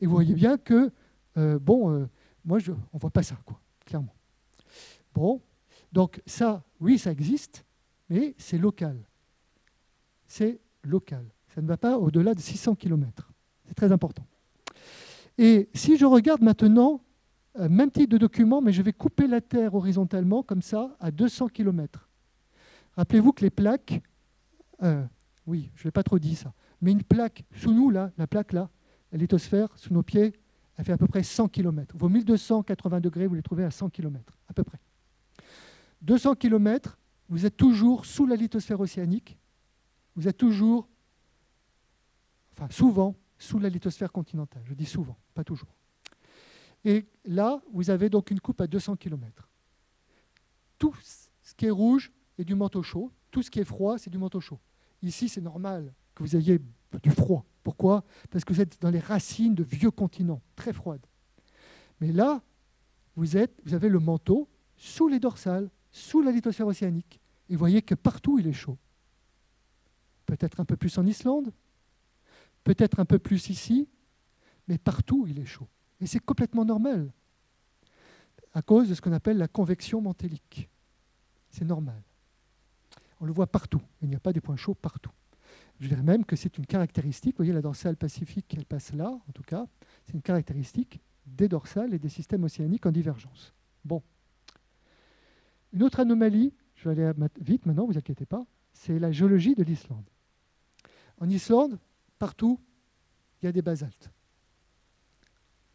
Et vous voyez bien que, euh, bon, euh, moi, on ne voit pas ça, clairement. Bon, donc ça, oui, ça existe, mais c'est local. C'est local. Ça ne va pas au-delà de 600 km. C'est très important. Et si je regarde maintenant, euh, même type de document, mais je vais couper la Terre horizontalement, comme ça, à 200 km. Rappelez-vous que les plaques, oui, je ne l'ai pas trop dit ça, mais une plaque sous nous, là, la plaque là, la lithosphère, sous nos pieds, elle fait à peu près 100 km. Vos 1280 degrés, vous les trouvez à 100 km, à peu près. 200 km, vous êtes toujours sous la lithosphère océanique, vous êtes toujours, enfin souvent, sous la lithosphère continentale. Je dis souvent, pas toujours. Et là, vous avez donc une coupe à 200 km. Tout ce qui est rouge, et du manteau chaud. Tout ce qui est froid, c'est du manteau chaud. Ici, c'est normal que vous ayez du froid. Pourquoi? Parce que vous êtes dans les racines de vieux continents, très froides. Mais là, vous, êtes, vous avez le manteau sous les dorsales, sous la lithosphère océanique. Et vous voyez que partout, il est chaud. Peut-être un peu plus en Islande, peut-être un peu plus ici, mais partout, il est chaud. Et c'est complètement normal, à cause de ce qu'on appelle la convection mantélique. C'est normal. On le voit partout. Il n'y a pas des points chauds partout. Je dirais même que c'est une caractéristique. Vous voyez, la dorsale pacifique, elle passe là, en tout cas. C'est une caractéristique des dorsales et des systèmes océaniques en divergence. Bon. Une autre anomalie, je vais aller vite maintenant, vous inquiétez pas, c'est la géologie de l'Islande. En Islande, partout, il y a des basaltes.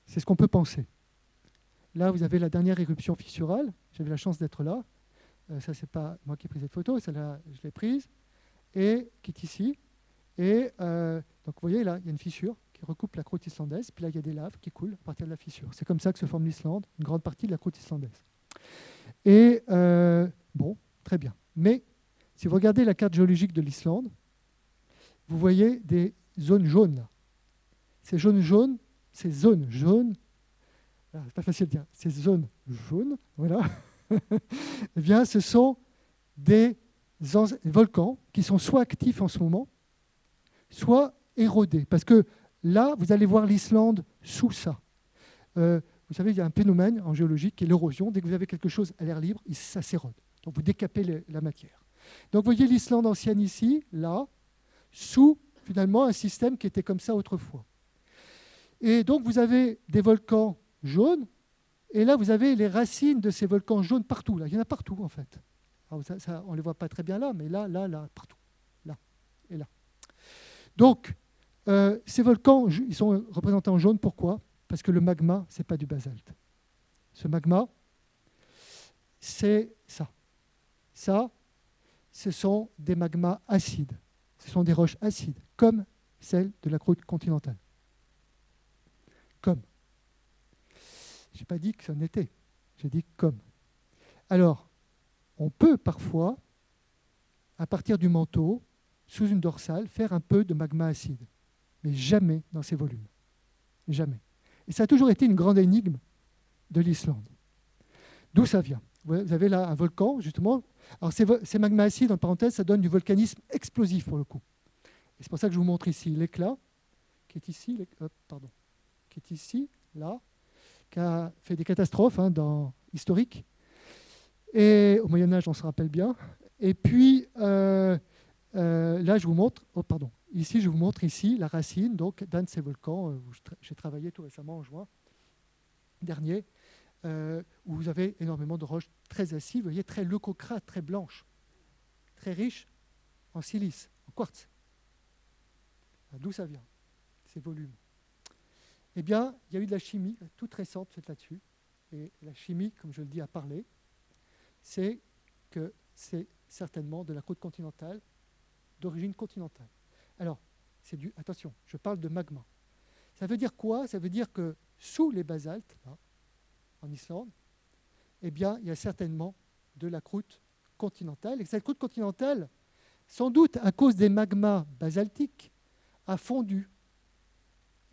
C'est ce qu'on peut penser. Là, vous avez la dernière éruption fissurale. J'avais la chance d'être là. Euh, ça, c'est pas moi qui ai pris cette photo, celle-là, je l'ai prise, et qui est ici. Et euh, donc, vous voyez, là, il y a une fissure qui recoupe la croûte islandaise. Puis là, il y a des laves qui coulent à partir de la fissure. C'est comme ça que se forme l'Islande, une grande partie de la croûte islandaise. Et euh, bon, très bien. Mais si vous regardez la carte géologique de l'Islande, vous voyez des zones jaunes. Ces zones jaunes, ces zones jaunes, ah, c'est pas facile de dire, ces zones jaunes, voilà, eh bien, ce sont des volcans qui sont soit actifs en ce moment, soit érodés. Parce que là, vous allez voir l'Islande sous ça. Euh, vous savez, il y a un phénomène en géologie qui est l'érosion. Dès que vous avez quelque chose à l'air libre, ça s'érode. Donc vous décapez la matière. Donc vous voyez l'Islande ancienne ici, là, sous finalement un système qui était comme ça autrefois. Et donc vous avez des volcans jaunes, et là vous avez les racines de ces volcans jaunes partout. Là. Il y en a partout en fait. on ne les voit pas très bien là, mais là, là, là, partout. Là et là. Donc, euh, ces volcans, ils sont représentés en jaune. Pourquoi? Parce que le magma, ce n'est pas du basalte. Ce magma, c'est ça. Ça, ce sont des magmas acides. Ce sont des roches acides, comme celles de la croûte continentale. Comme. Je n'ai pas dit que ce n'était, j'ai dit comme. Alors, on peut parfois, à partir du manteau, sous une dorsale, faire un peu de magma acide, mais jamais dans ces volumes. Jamais. Et ça a toujours été une grande énigme de l'Islande. D'où ça vient? Vous avez là un volcan, justement. Alors ces, magmas acides, en parenthèse, ça donne du volcanisme explosif pour le coup. Et c'est pour ça que je vous montre ici l'éclat, qui est ici, pardon, qui est ici, là, qui a fait des catastrophes hein, dans, historiques. Et au Moyen Âge, on se rappelle bien. Et puis, euh, euh, là, je vous montre, oh, pardon, ici, je vous montre ici la racine donc d'un de ces volcans euh, où j'ai travaillé tout récemment en juin dernier, où vous avez énormément de roches très acides, vous voyez, très leucocrates, très blanches, très riches en silice, en quartz. D'où ça vient, ces volumes? Eh bien, il y a eu de la chimie toute récente faite là-dessus. Et la chimie, comme je le dis, a parlé. C'est que c'est certainement de la côte continentale, d'origine continentale. Alors, c'est du. Attention, je parle de magma. Ça veut dire quoi? Ça veut dire que sous les basaltes, en Islande, eh bien, il y a certainement de la croûte continentale. Et cette croûte continentale, sans doute à cause des magmas basaltiques, a fondu,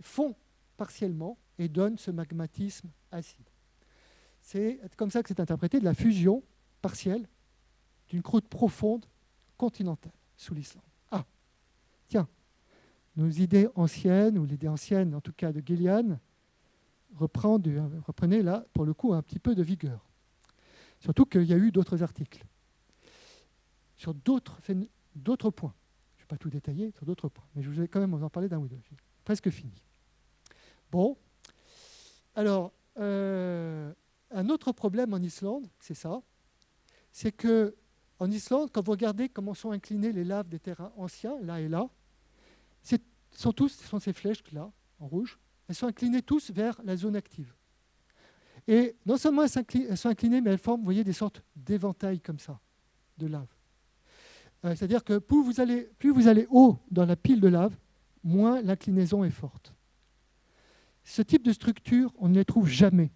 fond partiellement et donne ce magmatisme acide. C'est comme ça que c'est interprété de la fusion partielle d'une croûte profonde continentale sous l'Islande. Ah, tiens, nos idées anciennes, ou l'idée ancienne en tout cas de Gillian, reprenez là pour le coup un petit peu de vigueur. Surtout qu'il y a eu d'autres articles sur d'autres points pas tout détailler sur d'autres points, mais je vais quand même vous en parler d'un ou deux. Presque fini. Bon, alors, euh, un autre problème en Islande, c'est ça, c'est que en Islande, quand vous regardez comment sont inclinées les laves des terrains anciens, là et là, tous, ce sont ces flèches là, en rouge, elles sont inclinées tous vers la zone active. Et non seulement elles sont inclinées, mais elles forment, voyez, des sortes d'éventails comme ça, de lave. Euh, c'est-à-dire que plus vous, allez, plus vous allez haut dans la pile de lave, moins l'inclinaison est forte. Ce type de structure, on ne les trouve jamais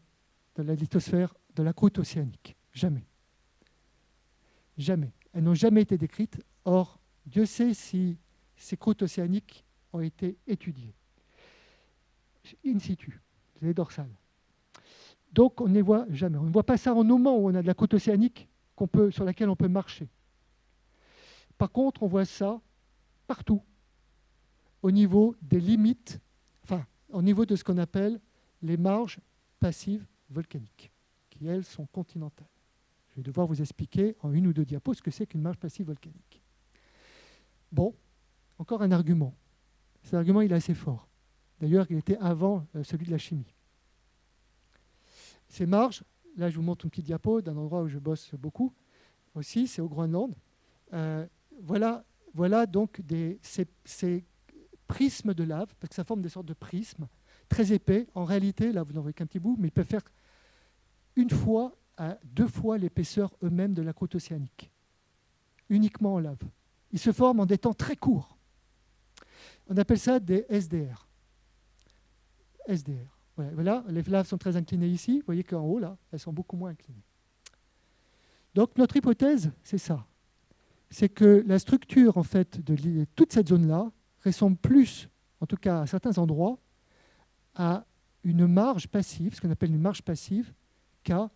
dans la lithosphère de la croûte océanique. Jamais. Jamais. Elles n'ont jamais été décrites. Or, Dieu sait si ces croûtes océaniques ont été étudiées. In situ, les dorsales. Donc, on ne les voit jamais. On ne voit pas ça en moment où on a de la croûte océanique sur laquelle on peut marcher. Par contre, on voit ça partout, au niveau des limites, enfin, au niveau de ce qu'on appelle les marges passives volcaniques, qui, elles, sont continentales. Je vais devoir vous expliquer en une ou deux diapos ce que c'est qu'une marge passive volcanique. Bon, encore un argument. Cet argument, il est assez fort. D'ailleurs, il était avant euh, celui de la chimie. Ces marges, là je vous montre une petite diapo d'un endroit où je bosse beaucoup aussi, c'est au Groenland. Euh, voilà, voilà donc des, ces, prismes de lave, parce que ça forme des sortes de prismes très épais. En réalité, là vous n'en voyez qu'un petit bout, mais ils peuvent faire une fois à deux fois l'épaisseur eux-mêmes de la croûte océanique, uniquement en lave. Ils se forment en des temps très courts. On appelle ça des SDR. SDR. Voilà, les laves sont très inclinées ici. Vous voyez qu'en haut, là, elles sont beaucoup moins inclinées. Donc notre hypothèse, c'est ça. C'est que la structure en fait, de toute cette zone-là ressemble plus, en tout cas à certains endroits, à une marge passive, ce qu'on appelle une marge passive, qu'à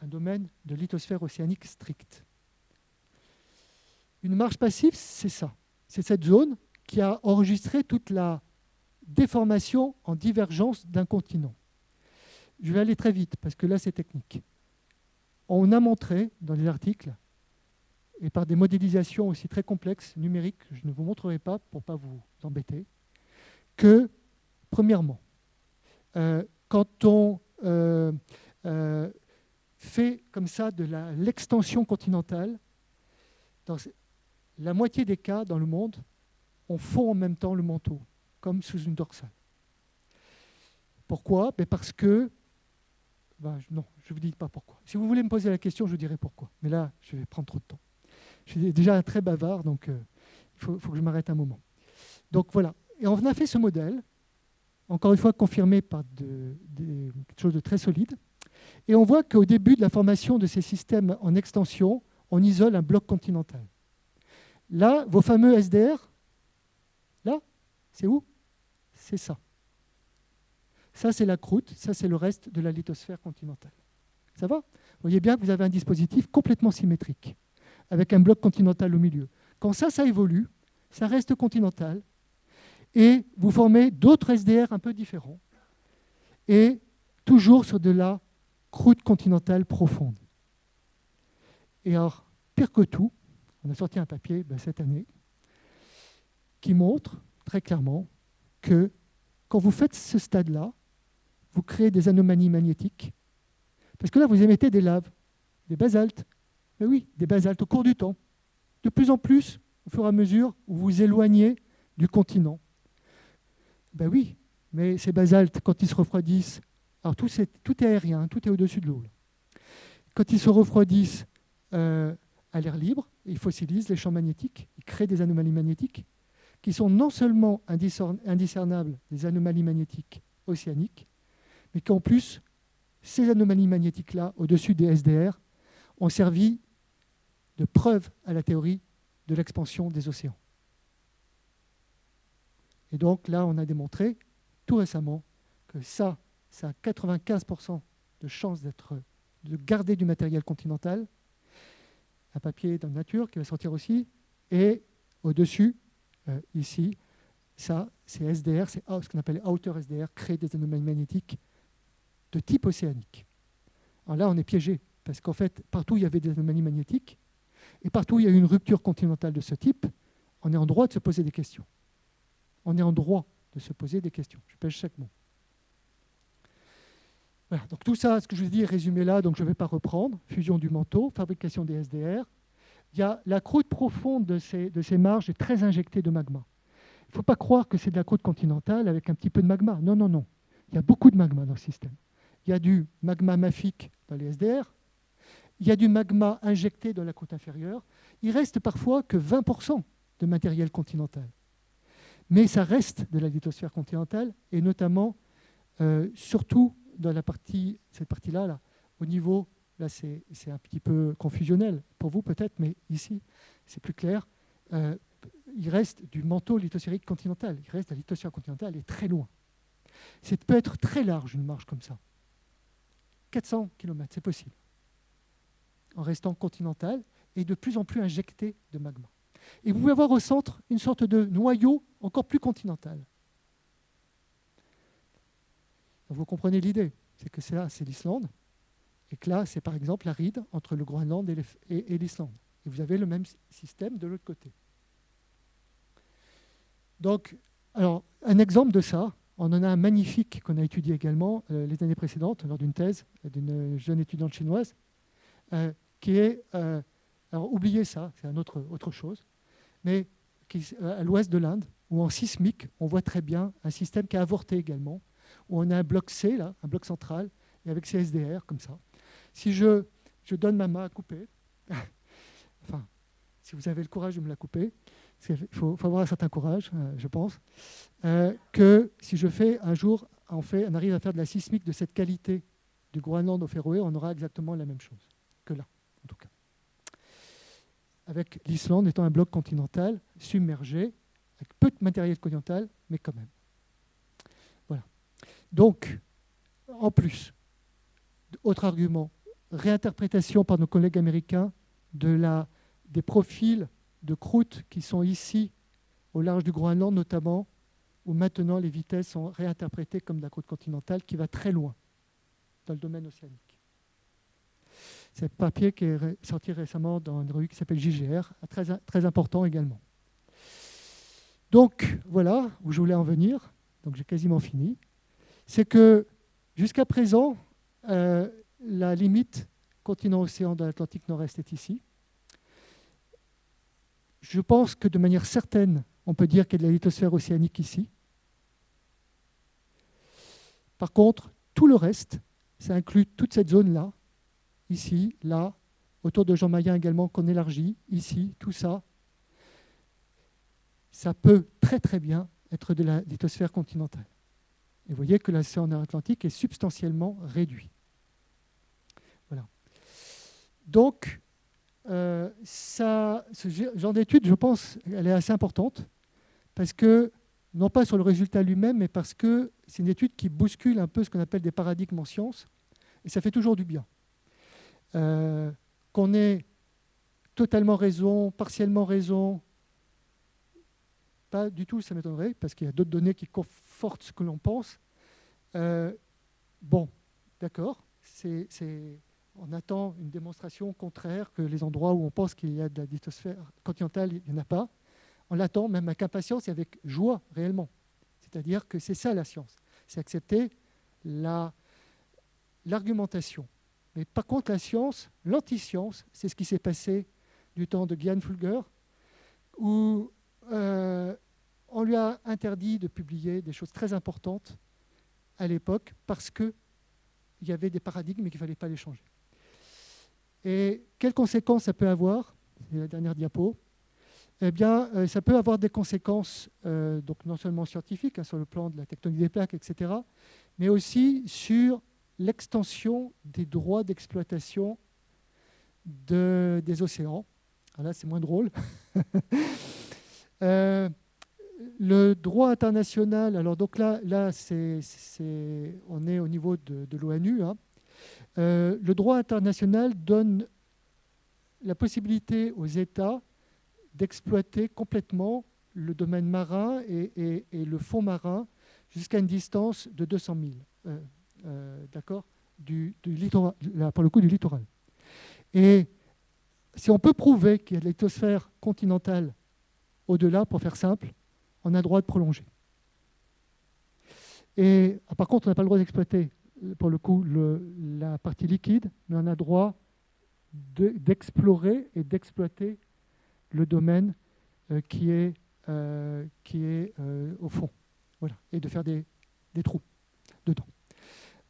un domaine de lithosphère océanique stricte. Une marge passive, c'est ça. C'est cette zone qui a enregistré toute la déformation en divergence d'un continent. Je vais aller très vite parce que là c'est technique. On a montré dans les articles, et par des modélisations aussi très complexes, numériques, je ne vous montrerai pas pour ne pas vous embêter, que, premièrement, euh, quand on euh, euh, fait comme ça de l'extension continentale, dans la moitié des cas dans le monde, on fond en même temps le manteau comme sous une dorsale. Pourquoi? Ben Parce que... Ben, non, je ne vous dis pas pourquoi. Si vous voulez me poser la question, je vous dirai pourquoi. Mais là, je vais prendre trop de temps. Je suis déjà très bavard, donc euh, il faut, que je m'arrête un moment. Donc voilà. Et on a fait ce modèle, encore une fois confirmé par quelque chose de très solide. Et on voit qu'au début de la formation de ces systèmes en extension, on isole un bloc continental. Là, vos fameux SDR, là, c'est où? C'est ça. Ça, c'est la croûte, ça, c'est le reste de la lithosphère continentale. Ça va? Vous voyez bien que vous avez un dispositif complètement symétrique, avec un bloc continental au milieu. Quand ça, ça évolue, ça reste continental, et vous formez d'autres SDR un peu différents, et toujours sur de la croûte continentale profonde. Et alors, pire que tout, on a sorti un papier ben, cette année qui montre très clairement que quand vous faites ce stade-là, vous créez des anomalies magnétiques. Parce que là, vous émettez des laves, des basaltes. Mais oui, des basaltes au cours du temps. De plus en plus, au fur et à mesure où vous vous éloignez du continent. Ben oui, mais ces basaltes, quand ils se refroidissent, alors tout, est, aérien, tout est au-dessus de l'eau. Quand ils se refroidissent euh, à l'air libre, ils fossilisent les champs magnétiques, ils créent des anomalies magnétiques qui sont non seulement indiscernables des anomalies magnétiques océaniques, mais qu'en plus, ces anomalies magnétiques-là, au-dessus des SDR, ont servi de preuve à la théorie de l'expansion des océans. Et donc là, on a démontré tout récemment que ça, ça a 95% de chances de garder du matériel continental, un papier dans la nature qui va sortir aussi, et au-dessus, euh, ici, ça, c'est SDR, c'est ce qu'on appelle outer SDR, créer des anomalies magnétiques de type océanique. Alors là, on est piégé, parce qu'en fait, partout il y avait des anomalies magnétiques, et partout il y a eu une rupture continentale de ce type, on est en droit de se poser des questions. On est en droit de se poser des questions. Je pêche chaque mot. Voilà, donc tout ça, ce que je vous dis, est résumé là, donc je ne vais pas reprendre. Fusion du manteau, fabrication des SDR, il y a la croûte profonde de ces, marges est très injectée de magma. Il ne faut pas croire que c'est de la croûte continentale avec un petit peu de magma. Non, non, non. Il y a beaucoup de magma dans le système. Il y a du magma mafique dans les SDR. Il y a du magma injecté dans la croûte inférieure. Il reste parfois que 20% de matériel continental. Mais ça reste de la lithosphère continentale, et notamment, euh, surtout dans la partie, cette partie-là, là, au niveau Là, c'est un petit peu confusionnel pour vous peut-être, mais ici, c'est plus clair. Euh, il reste du manteau lithosphérique continental. Il reste la lithosphère continentale est très loin. Ça peut être très large, une marche comme ça. 400 km, c'est possible. En restant continental et de plus en plus injecté de magma. Et vous pouvez avoir au centre une sorte de noyau encore plus continental. Vous comprenez l'idée, c'est que ça, c'est l'Islande, et que là, c'est par exemple la ride entre le Groenland et l'Islande. Et vous avez le même système de l'autre côté. Donc, Alors, un exemple de ça, on en a un magnifique qu'on a étudié également euh, les années précédentes lors d'une thèse d'une jeune étudiante chinoise, euh, qui est, euh, alors oubliez ça, c'est une autre, autre chose, mais à l'ouest de l'Inde, où en sismique, on voit très bien un système qui a avorté également, où on a un bloc C, là, un bloc central, et avec ses SDR, comme ça. Si je, je donne ma main à couper, enfin, si vous avez le courage de me la couper, il faut, avoir un certain courage, euh, je pense, euh, que si je fais un jour, on, fait, on arrive à faire de la sismique de cette qualité du Groenland au Féroé, on aura exactement la même chose que là, en tout cas. Avec l'Islande étant un bloc continental submergé, avec peu de matériel continental, mais quand même. Donc, en plus, autre argument, réinterprétation par nos collègues américains de la, des profils de croûte qui sont ici, au large du Groenland notamment, où maintenant les vitesses sont réinterprétées comme de la croûte continentale qui va très loin dans le domaine océanique. C'est un papier qui est sorti récemment dans une revue qui s'appelle JGR, très, très important également. Donc voilà où je voulais en venir, donc j'ai quasiment fini. C'est que jusqu'à présent, euh, la limite continent-océan de l'Atlantique Nord-Est est ici. Je pense que de manière certaine, on peut dire qu'il y a de la lithosphère océanique ici. Par contre, tout le reste, ça inclut toute cette zone-là, ici, là, autour de Jean Mayen également, qu'on élargit, ici, tout ça, ça peut très très bien être de la lithosphère continentale. Et vous voyez que l'océan Atlantique est substantiellement réduit. Voilà. Donc, euh, ça, ce genre d'étude, je pense, elle est assez importante, parce que, non pas sur le résultat lui-même, mais parce que c'est une étude qui bouscule un peu ce qu'on appelle des paradigmes en sciences, et ça fait toujours du bien. Euh, qu'on ait totalement raison, partiellement raison, pas du tout, ça m'étonnerait, parce qu'il y a d'autres données qui ce que l'on pense. Euh, bon, d'accord, on attend une démonstration contraire que les endroits où on pense qu'il y a de la lithosphère continentale, il n'y en a pas. On l'attend même avec impatience et avec joie réellement. C'est-à-dire que c'est ça la science, c'est accepter l'argumentation. Mais par contre, la science, l'anti-science, c'est ce qui s'est passé du temps de Gian Fulger, où euh, on lui a interdit de publier des choses très importantes à l'époque parce qu'il y avait des paradigmes et qu'il ne fallait pas les changer. Et quelles conséquences ça peut avoir? C'est la dernière diapo. Eh bien, euh, ça peut avoir des conséquences euh, donc non seulement scientifiques, hein, sur le plan de la tectonique des plaques, etc., mais aussi sur l'extension des droits d'exploitation de, des océans. Alors là, c'est moins drôle. Euh, le droit international, alors donc là, là on est au niveau de, l'ONU. Hein. Euh, le droit international donne la possibilité aux États d'exploiter complètement le domaine marin et, le fond marin jusqu'à une distance de 200 000, euh, d'accord, du, littoral, pour le coup du littoral. Et si on peut prouver qu'il y a de continentale au-delà, pour faire simple, on a droit de prolonger. Et ah, par contre, on n'a pas le droit d'exploiter, pour le coup, la partie liquide, mais on a droit d'explorer et d'exploiter le domaine euh, qui est, euh, qui est euh, au fond. Voilà. Et de faire des, des trous dedans.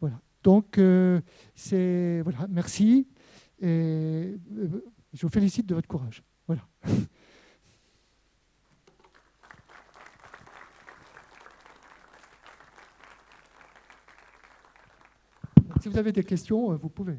Voilà. Donc, c'est voilà, merci. Et je vous félicite de votre courage. Voilà. Si vous avez des questions, euh, vous pouvez.